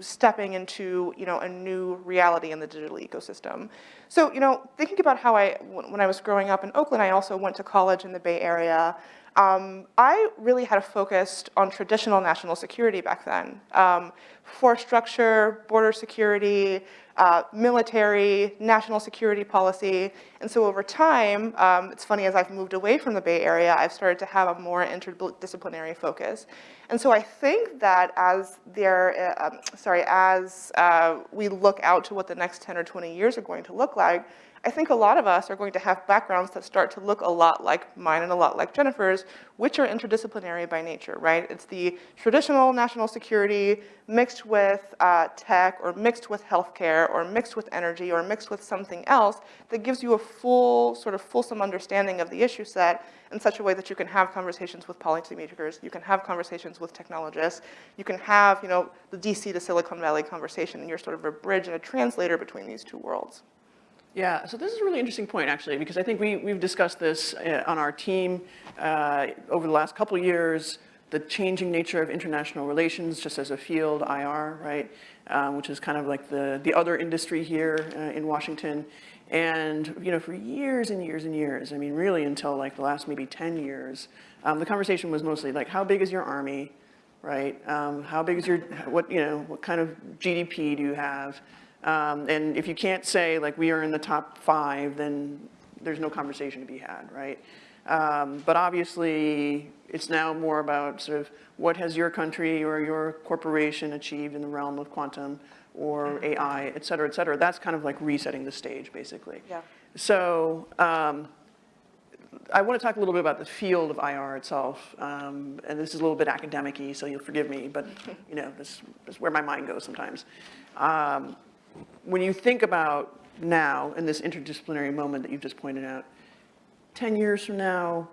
stepping into you know a new reality in the digital ecosystem. So you know thinking about how I when I was growing up in Oakland, I also went to college in the Bay Area. Um, I really had a focus on traditional national security back then. Um, force structure, border security, uh, military, national security policy. And so over time, um, it's funny, as I've moved away from the Bay Area, I've started to have a more interdisciplinary focus. And so I think that as there, uh, um, sorry, as uh, we look out to what the next 10 or 20 years are going to look like, I think a lot of us are going to have backgrounds that start to look a lot like mine and a lot like Jennifer's, which are interdisciplinary by nature, right? It's the traditional national security mixed with uh, tech or mixed with healthcare or mixed with energy or mixed with something else that gives you a full, sort of fulsome understanding of the issue set in such a way that you can have conversations with policymakers, you can have conversations with technologists, you can have, you know, the DC to Silicon Valley conversation, and you're sort of a bridge and a translator between these two worlds. Yeah, so this is a really interesting point, actually, because I think we, we've discussed this uh, on our team uh, over the last couple years, the changing nature of international relations just as a field, IR, right, um, which is kind of like the, the other industry here uh, in Washington. And, you know, for years and years and years, I mean, really until like the last maybe 10 years, um, the conversation was mostly like, how big is your army, right? Um, how big is your, what, you know, what kind of GDP do you have? Um, and if you can't say like we are in the top five, then there's no conversation to be had, right? Um, but obviously, it's now more about sort of what has your country or your corporation achieved in the realm of quantum or AI, et cetera, et cetera. That's kind of like resetting the stage, basically. Yeah. So um, I want to talk a little bit about the field of IR itself. Um, and this is a little bit academic-y, so you'll forgive me, but you know, this, this is where my mind goes sometimes. When you think about now in this interdisciplinary moment that you've just pointed out, 10 years from now,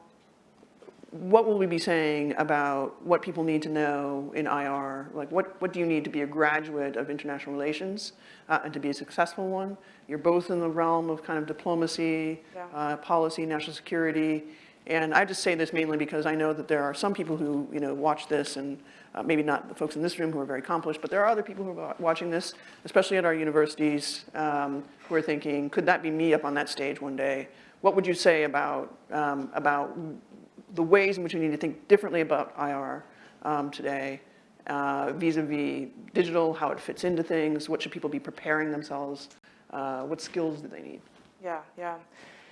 what will we be saying about what people need to know in IR? Like what, what do you need to be a graduate of international relations uh, and to be a successful one? You're both in the realm of kind of diplomacy, Yeah. uh, policy, national security. And I just say this mainly because I know that there are some people who, you know, watch this and uh, maybe not the folks in this room who are very accomplished, but there are other people who are watching this, especially at our universities, um, who are thinking, could that be me up on that stage one day? What would you say about, um, about the ways in which we need to think differently about IR um, today, uh, vis-a-vis digital, how it fits into things, what should people be preparing themselves, uh, what skills do they need? Yeah, yeah.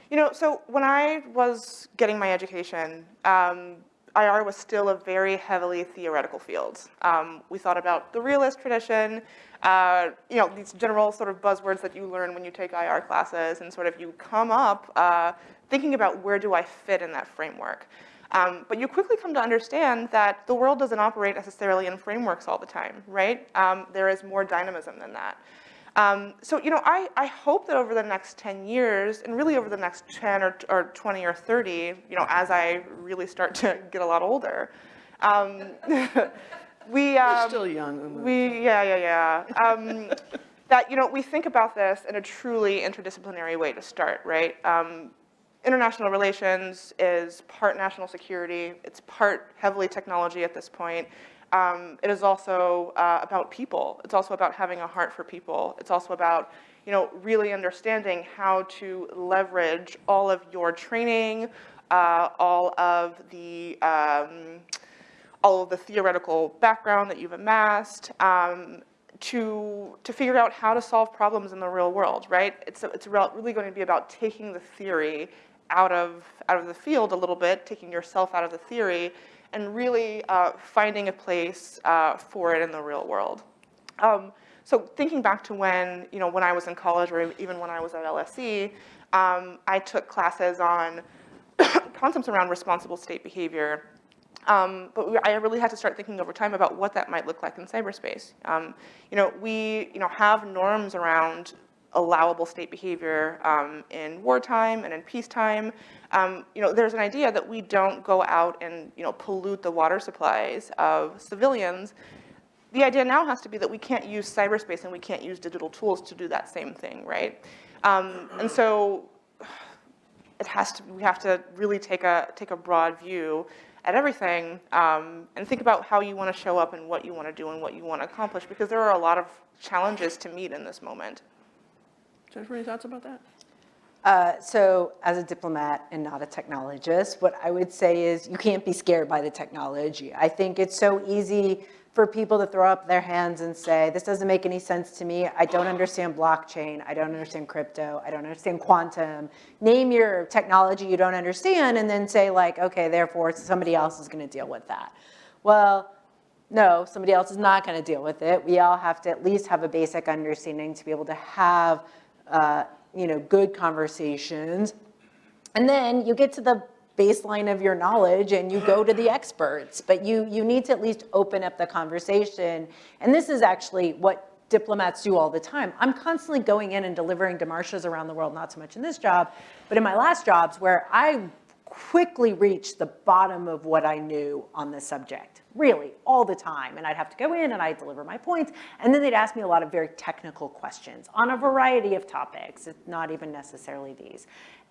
You know, so when I was getting my education, um, IR was still a very heavily theoretical field. Um, we thought about the realist tradition, uh, you know, these general sort of buzzwords that you learn when you take IR classes, and sort of you come up uh, thinking about where do I fit in that framework. Um, but you quickly come to understand that the world doesn't operate necessarily in frameworks all the time, right? Um, there is more dynamism than that. Um, so, you know, I, I hope that over the next 10 years, and really over the next 10 or, or 20 or 30, you know, as I really start to get a lot older, um, we, You're um, still young. we, yeah, yeah, yeah. Um, that, you know, we think about this in a truly interdisciplinary way to start, right? Um, international relations is part national security. It's part heavily technology at this point. Um, it is also uh, about people. It's also about having a heart for people. It's also about, you know, really understanding how to leverage all of your training, uh, all of the, um, all of the theoretical background that you've amassed um, to, to figure out how to solve problems in the real world, right? It's, it's real- really going to be about taking the theory out of, out of the field a little bit, taking yourself out of the theory, and really uh, finding a place uh, for it in the real world. Um, so thinking back to when, you know, when I was in college or even when I was at LSE, um, I took classes on concepts around responsible state behavior um, but we, I really had to start thinking over time about what that might look like in cyberspace. Um, you know, we you know, have norms around allowable state behavior um, in wartime and in peacetime. Um, you know, there's an idea that we don't go out and you know, pollute the water supplies of civilians. The idea now has to be that we can't use cyberspace and we can't use digital tools to do that same thing, right? Um, and so it has to, we have to really take a, take a broad view at everything um, and think about how you want to show up and what you want to do and what you want to accomplish because there are a lot of challenges to meet in this moment. Jennifer, any thoughts about that? Uh, so as a diplomat and not a technologist, what I would say is you can't be scared by the technology. I think it's so easy for people to throw up their hands and say, this doesn't make any sense to me. I don't understand blockchain. I don't understand crypto. I don't understand quantum. Name your technology you don't understand and then say like, okay, therefore somebody else is gonna deal with that. Well, no, somebody else is not gonna deal with it. We all have to at least have a basic understanding to be able to have uh, you know, good conversations. And then you get to the baseline of your knowledge and you go to the experts, but you, you need to at least open up the conversation. And this is actually what diplomats do all the time. I'm constantly going in and delivering demarches around the world, not so much in this job, but in my last jobs where I quickly reached the bottom of what I knew on the subject, really, all the time. And I'd have to go in and I'd deliver my points, and then they'd ask me a lot of very technical questions on a variety of topics, not even necessarily these.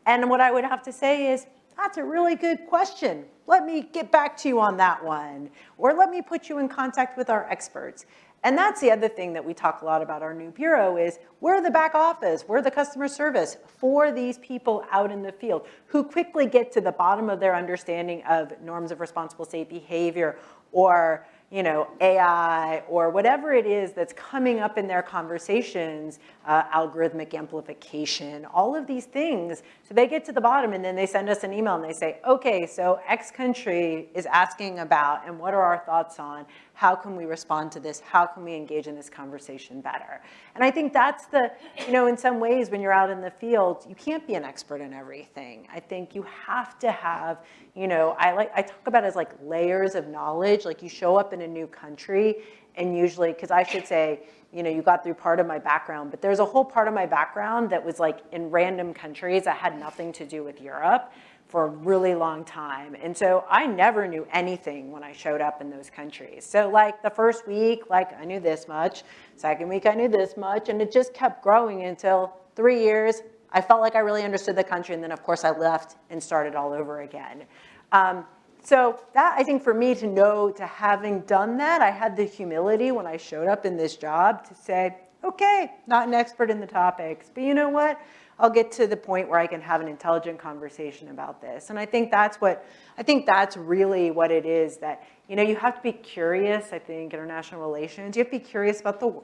And what I would have to say is, that's a really good question. Let me get back to you on that one. Or let me put you in contact with our experts. And that's the other thing that we talk a lot about our new bureau is we're the back office, we're the customer service for these people out in the field who quickly get to the bottom of their understanding of norms of responsible state behavior or you know, AI or whatever it is that's coming up in their conversations, uh, algorithmic amplification, all of these things. So they get to the bottom and then they send us an email and they say, okay, so X country is asking about and what are our thoughts on? How can we respond to this? How can we engage in this conversation better? And I think that's the, you know, in some ways when you're out in the field, you can't be an expert in everything. I think you have to have, you know, I like, I talk about as like layers of knowledge, like you show up in a new country and usually, because I should say, you know, you got through part of my background, but there's a whole part of my background that was like in random countries that had nothing to do with Europe for a really long time. And so I never knew anything when I showed up in those countries. So like the first week, like I knew this much. Second week, I knew this much. And it just kept growing until three years. I felt like I really understood the country. And then of course I left and started all over again. Um, so that, I think for me to know, to having done that, I had the humility when I showed up in this job to say, okay, not an expert in the topics, but you know what? I'll get to the point where I can have an intelligent conversation about this. And I think that's what, I think that's really what it is that, you know, you have to be curious, I think, international relations. You have to be curious about the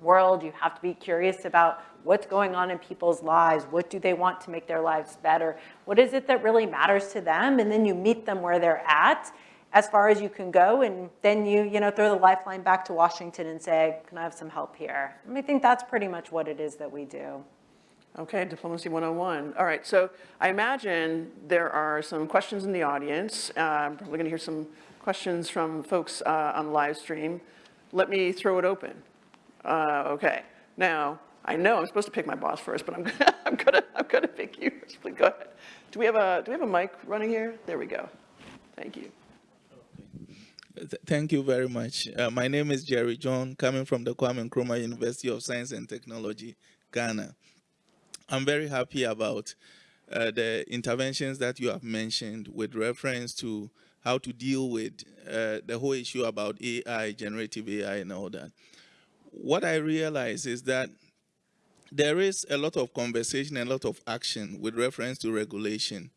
world. You have to be curious about what's going on in people's lives. What do they want to make their lives better? What is it that really matters to them? And then you meet them where they're at as far as you can go. And then you, you know, throw the lifeline back to Washington and say, can I have some help here? And I think that's pretty much what it is that we do. Okay, Diplomacy 101. All right, so I imagine there are some questions in the audience. Uh, I'm probably going to hear some questions from folks uh, on the live stream. Let me throw it open. Uh, okay, now, I know I'm supposed to pick my boss first, but I'm gonna, I'm gonna, I'm gonna pick you. Please go ahead. Do we have a, do we have a mic running here? There we go. Thank you. thank you very much. Uh, my name is Jerry John, coming from the Kwame Nkrumah University of Science and Technology, Ghana. I'm very happy about uh, the interventions that you have mentioned with reference to how to deal with uh, the whole issue about AI, generative AI, and all that. What I realize is that there is a lot of conversation and a lot of action with reference to regulation.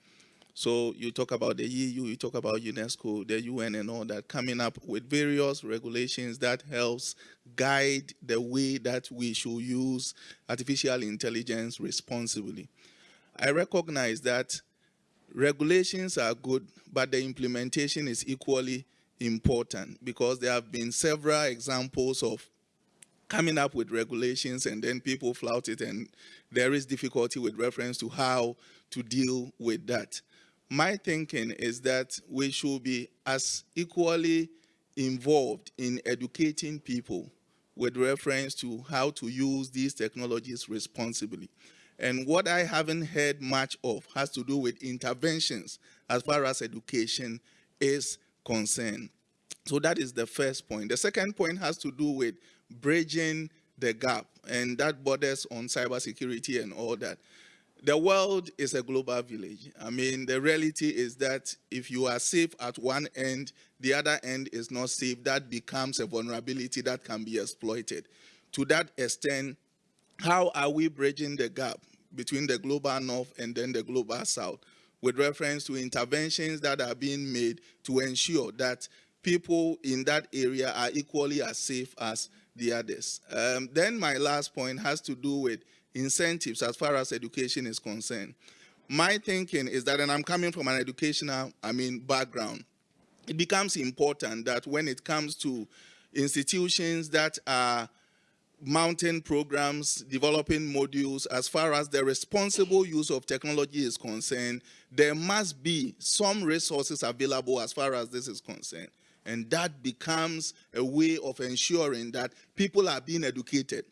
So you talk about the EU, you talk about UNESCO, the UN and all that, coming up with various regulations that helps guide the way that we should use artificial intelligence responsibly. I recognize that regulations are good, but the implementation is equally important because there have been several examples of coming up with regulations and then people flout it and there is difficulty with reference to how to deal with that. My thinking is that we should be as equally involved in educating people with reference to how to use these technologies responsibly. And what I haven't heard much of has to do with interventions as far as education is concerned. So that is the first point. The second point has to do with bridging the gap, and that borders on cybersecurity and all that. The world is a global village. I mean, the reality is that if you are safe at one end, the other end is not safe, that becomes a vulnerability that can be exploited. To that extent, how are we bridging the gap between the global north and then the global south with reference to interventions that are being made to ensure that people in that area are equally as safe as the others. Um, then my last point has to do with incentives as far as education is concerned. My thinking is that, and I'm coming from an educational, I mean, background, it becomes important that when it comes to institutions that are mounting programs, developing modules, as far as the responsible use of technology is concerned, there must be some resources available as far as this is concerned. And that becomes a way of ensuring that people are being educated.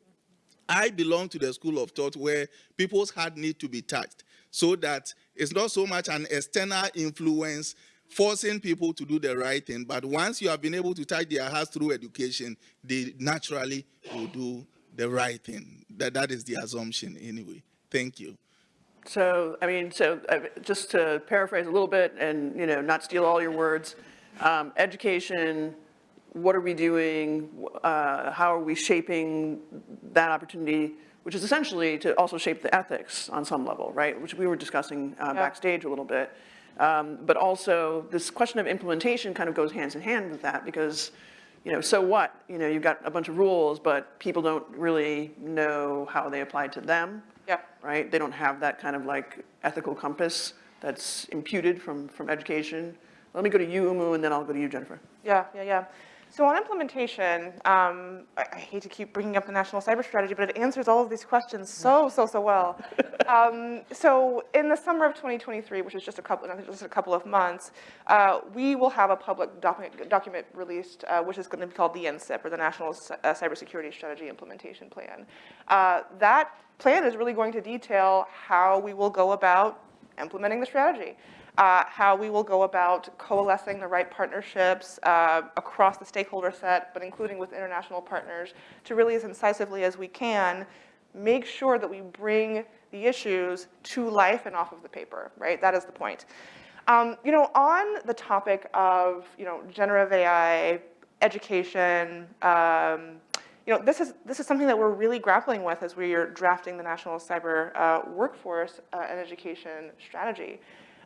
I belong to the school of thought where people's heart need to be touched so that it's not so much an external influence forcing people to do the right thing, but once you have been able to touch their hearts through education, they naturally will do the right thing. That, that is the assumption anyway. Thank you. So, I mean, so uh, just to paraphrase a little bit and, you know, not steal all your words, um, education, what are we doing? Uh, how are we shaping that opportunity, which is essentially to also shape the ethics on some level, right? Which we were discussing uh, Yeah. backstage a little bit. Um, but also this question of implementation kind of goes hands in hand with that because, you know, so what? You know, you've got a bunch of rules, but people don't really know how they apply to them Yeah. right? They don't have that kind of like ethical compass that's imputed from, from education. Let me go to you, Oumou, and then I'll go to you, Jennifer. Yeah, yeah, yeah. So on implementation, um, I, I hate to keep bringing up the national cyber strategy, but it answers all of these questions so, so, so well. um, so in the summer of 2023, which is just a couple, just a couple of months, uh, we will have a public document, document released, uh, which is going to be called the NCIP, or the National C- uh, Cybersecurity Strategy Implementation Plan. Uh, that plan is really going to detail how we will go about implementing the strategy uh, how we will go about coalescing the right partnerships uh, across the stakeholder set, but including with international partners, to really as incisively as we can make sure that we bring the issues to life and off of the paper, right? That is the point. Um, you know, on the topic of, you know, generative AI, education, um, you know, this is, this is something that we're really grappling with as we are drafting the National Cyber uh, Workforce uh, and Education Strategy.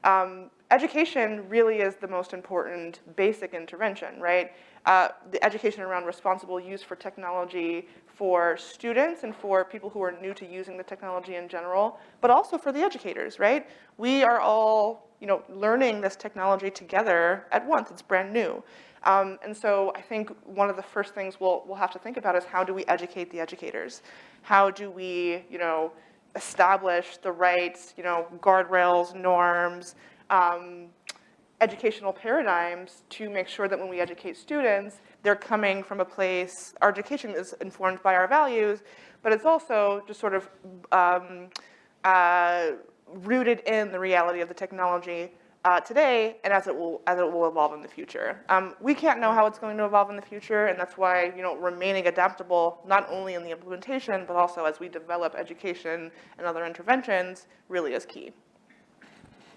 Um, education really is the most important basic intervention, right? Uh, the education around responsible use for technology for students and for people who are new to using the technology in general, but also for the educators, right? We are all, you know, learning this technology together at once. It's brand new. Um, and so I think one of the first things we'll, we'll have to think about is how do we educate the educators? How do we, you know, establish the right, you know, guardrails, norms, um, educational paradigms to make sure that when we educate students, they're coming from a place, our education is informed by our values, but it's also just sort of um, uh, rooted in the reality of the technology uh, today and as it will as it will evolve in the future. Um, we can't know how it's going to evolve in the future, and that's why you know remaining adaptable not only in the implementation but also as we develop education and other interventions really is key.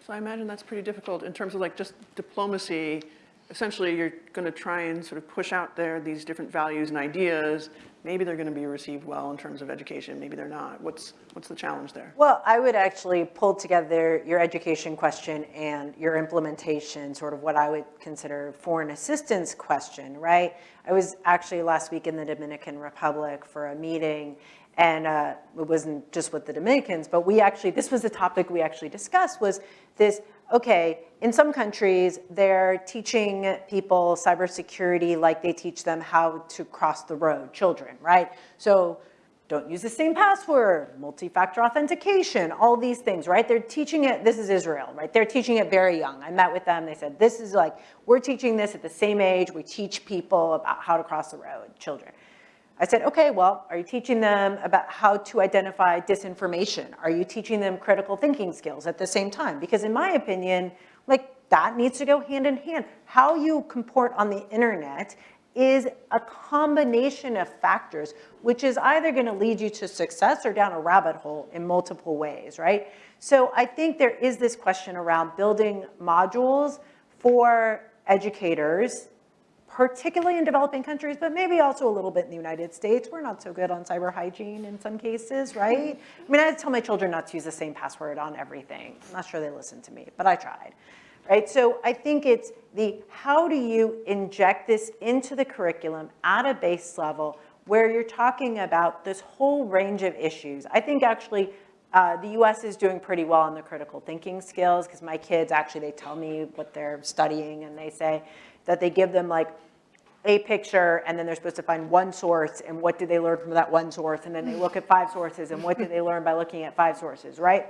So I imagine that's pretty difficult in terms of like just diplomacy. Essentially, you're going to try and sort of push out there these different values and ideas. Maybe they're going to be received well in terms of education. Maybe they're not. What's, what's the challenge there? Well, I would actually pull together your education question and your implementation, sort of what I would consider foreign assistance question, right? I was actually last week in the Dominican Republic for a meeting and uh, it wasn't just with the Dominicans, but we actually, this was the topic we actually discussed was this, okay, in some countries, they're teaching people cybersecurity like they teach them how to cross the road, children, right? So don't use the same password, multi-factor authentication, all these things, right? They're teaching it, this is Israel, right? They're teaching it very young. I met with them, they said, this is like, we're teaching this at the same age, we teach people about how to cross the road, children. I said, okay, well, are you teaching them about how to identify disinformation? Are you teaching them critical thinking skills at the same time? Because in my opinion, like that needs to go hand in hand. How you comport on the internet is a combination of factors, which is either gonna lead you to success or down a rabbit hole in multiple ways, right? So I think there is this question around building modules for educators particularly in developing countries, but maybe also a little bit in the United States. We're not so good on cyber hygiene in some cases, right? I mean, I tell my children not to use the same password on everything. I'm not sure they listen to me, but I tried, right? So I think it's the how do you inject this into the curriculum at a base level where you're talking about this whole range of issues. I think actually uh, the US is doing pretty well on the critical thinking skills because my kids actually, they tell me what they're studying and they say, that they give them like a picture and then they're supposed to find one source and what did they learn from that one source and then they look at five sources and what did they learn by looking at five sources, right?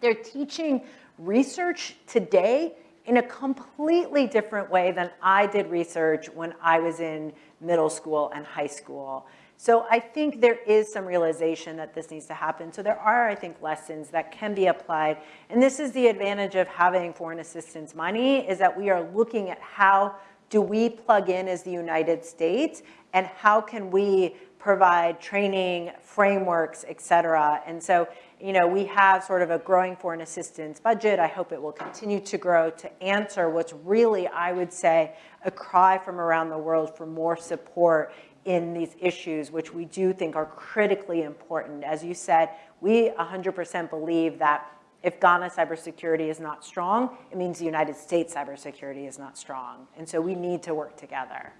They're teaching research today in a completely different way than I did research when I was in middle school and high school. So I think there is some realization that this needs to happen. So there are, I think, lessons that can be applied. And this is the advantage of having foreign assistance money is that we are looking at how do we plug in as the United States and how can we provide training, frameworks, et cetera. And so, you know, we have sort of a growing foreign assistance budget. I hope it will continue to grow to answer what's really, I would say, a cry from around the world for more support in these issues, which we do think are critically important. As you said, we 100% believe that if Ghana cybersecurity is not strong, it means the United States cybersecurity is not strong. And so we need to work together.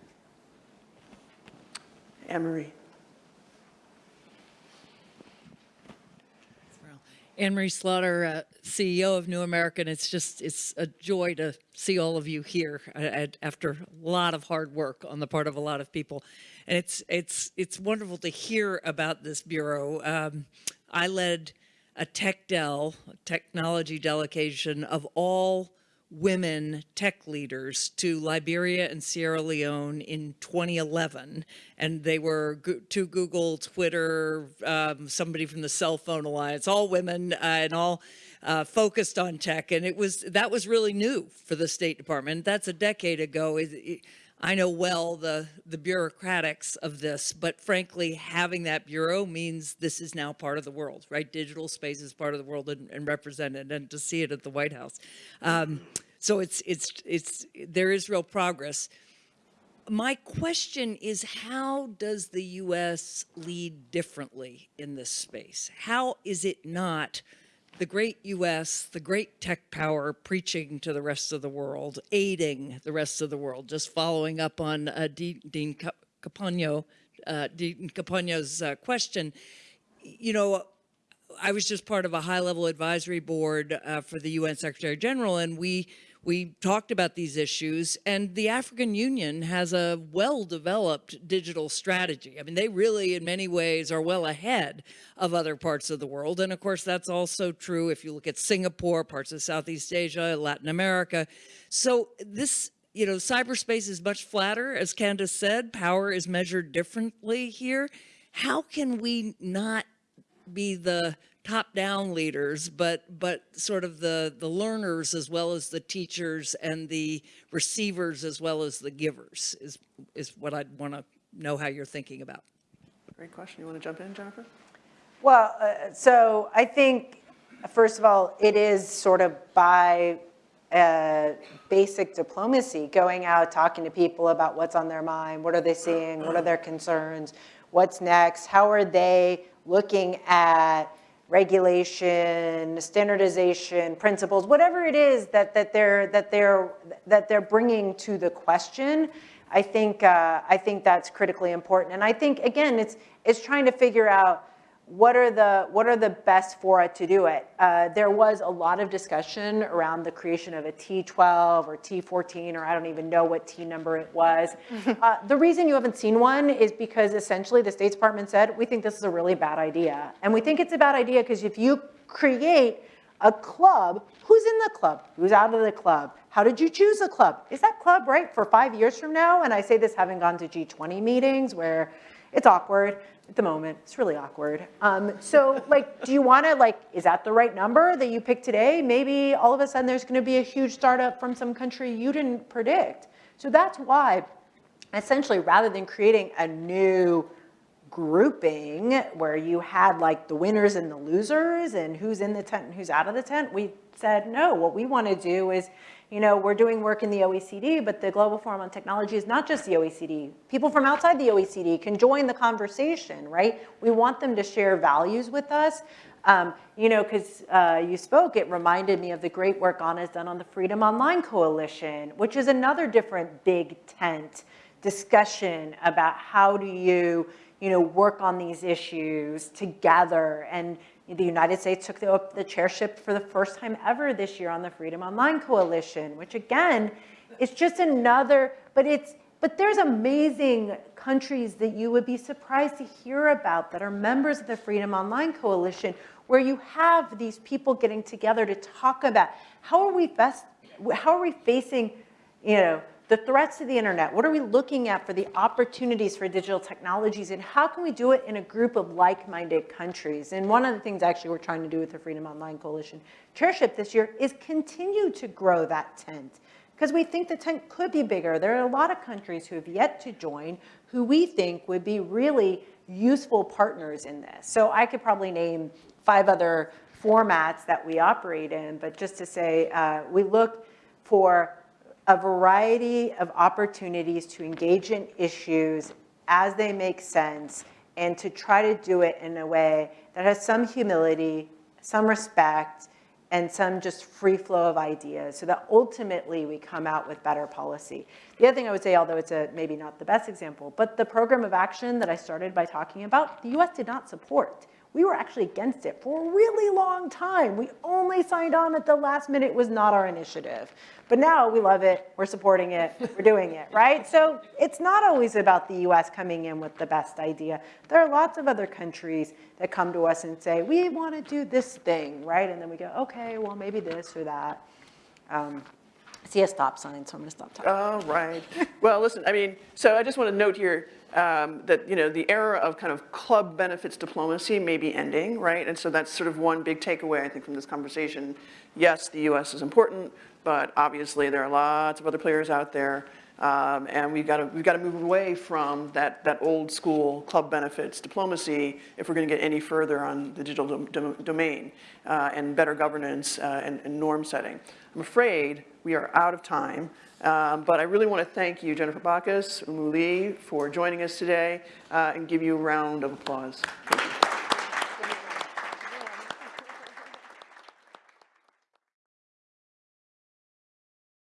Anne-Marie. Anne-Marie Slaughter, uh, CEO of New American. It's just, it's a joy to see all of you here uh, after a lot of hard work on the part of a lot of people. And it's, it's, it's wonderful to hear about this Bureau. Um, I led a TechDel, a technology delegation of all women tech leaders to Liberia and Sierra Leone in 2011. And they were to Google, Twitter, um, somebody from the Cell Phone Alliance, all women uh, and all uh, focused on tech. And it was that was really new for the State Department. That's a decade ago. It, it, I know well the, the bureaucratics of this, but frankly, having that bureau means this is now part of the world, right? Digital space is part of the world and, and represented, and to see it at the White House. Um, so it's, it's, it's, there is real progress. My question is, how does the U.S. lead differently in this space? How is it not the great U.S., the great tech power preaching to the rest of the world, aiding the rest of the world, just following up on uh, Dean Campagno, uh, Dean Campagno's uh, question, you know, I was just part of a high-level advisory board uh, for the UN Secretary General, and we we talked about these issues and the African Union has a well-developed digital strategy. I mean, they really in many ways are well ahead of other parts of the world. And of course, that's also true if you look at Singapore, parts of Southeast Asia, Latin America. So this you know, cyberspace is much flatter, as Candace said, power is measured differently here. How can we not be the top-down leaders, but but sort of the the learners as well as the teachers and the receivers as well as the givers is is what I'd want to know how you're thinking about. Great question. You want to jump in, Jennifer? Well, uh, so I think, first of all, it is sort of by uh, basic diplomacy, going out, talking to people about what's on their mind, what are they seeing, what are their concerns, what's next, how are they looking at regulation, standardization, principles, whatever it is that, that, they're, that, they're, that they're bringing to the question. I think, uh, I think that's critically important. And I think, again, it's, it's trying to figure out what are the what are the best fora to do it? Uh, there was a lot of discussion around the creation of a T12 or T14, or I don't even know what T number it was. uh, the reason you haven't seen one is because essentially the State Department said, we think this is a really bad idea. And we think it's a bad idea because if you create a club, who's in the club? Who's out of the club? How did you choose a club? Is that club right for five years from now? And I say this having gone to G20 meetings where it's awkward at the moment. It's really awkward. Um, so like, do you want to like, is that the right number that you picked today? Maybe all of a sudden there's going to be a huge startup from some country you didn't predict. So that's why essentially rather than creating a new grouping where you had like the winners and the losers and who's in the tent and who's out of the tent, we said, no, what we want to do is you know, we're doing work in the OECD, but the Global Forum on Technology is not just the OECD. People from outside the OECD can join the conversation, right? We want them to share values with us. Um, you know, because uh, you spoke, it reminded me of the great work Anna's done on the Freedom Online Coalition, which is another different big tent discussion about how do you, you know, work on these issues together and the United States took the, the chairship for the first time ever this year on the Freedom Online Coalition, which again, is just another, but it's, but there's amazing countries that you would be surprised to hear about that are members of the Freedom Online Coalition, where you have these people getting together to talk about how are we best, how are we facing, you know, the threats to the internet, what are we looking at for the opportunities for digital technologies and how can we do it in a group of like-minded countries? And one of the things actually we're trying to do with the Freedom Online Coalition chairship this year is continue to grow that tent because we think the tent could be bigger. There are a lot of countries who have yet to join who we think would be really useful partners in this. So I could probably name five other formats that we operate in, but just to say, uh, we look for a variety of opportunities to engage in issues as they make sense and to try to do it in a way that has some humility, some respect, and some just free flow of ideas so that ultimately we come out with better policy. The other thing I would say, although it's a, maybe not the best example, but the program of action that I started by talking about, the US did not support we were actually against it for a really long time. We only signed on at the last minute. It was not our initiative. But now we love it, we're supporting it, we're doing it, right? So it's not always about the US coming in with the best idea. There are lots of other countries that come to us and say, we want to do this thing, right? And then we go, okay, well, maybe this or that. Um, I see a stop sign, so I'm going to stop talking. Oh, right. Well, listen, I mean, so I just want to note here, um, that, you know, the era of kind of club benefits diplomacy may be ending, right? And so that's sort of one big takeaway, I think, from this conversation. Yes, the US is important, but obviously there are lots of other players out there. Um, and we've got to we've got to move away from that that old school club benefits diplomacy if we're going to get any further on the digital do, do, domain uh, and better governance uh, and, and norm setting. I'm afraid we are out of time. Um, but I really want to thank you, Jennifer Bachus, Oumou Ly, for joining us today uh, and give you a round of applause.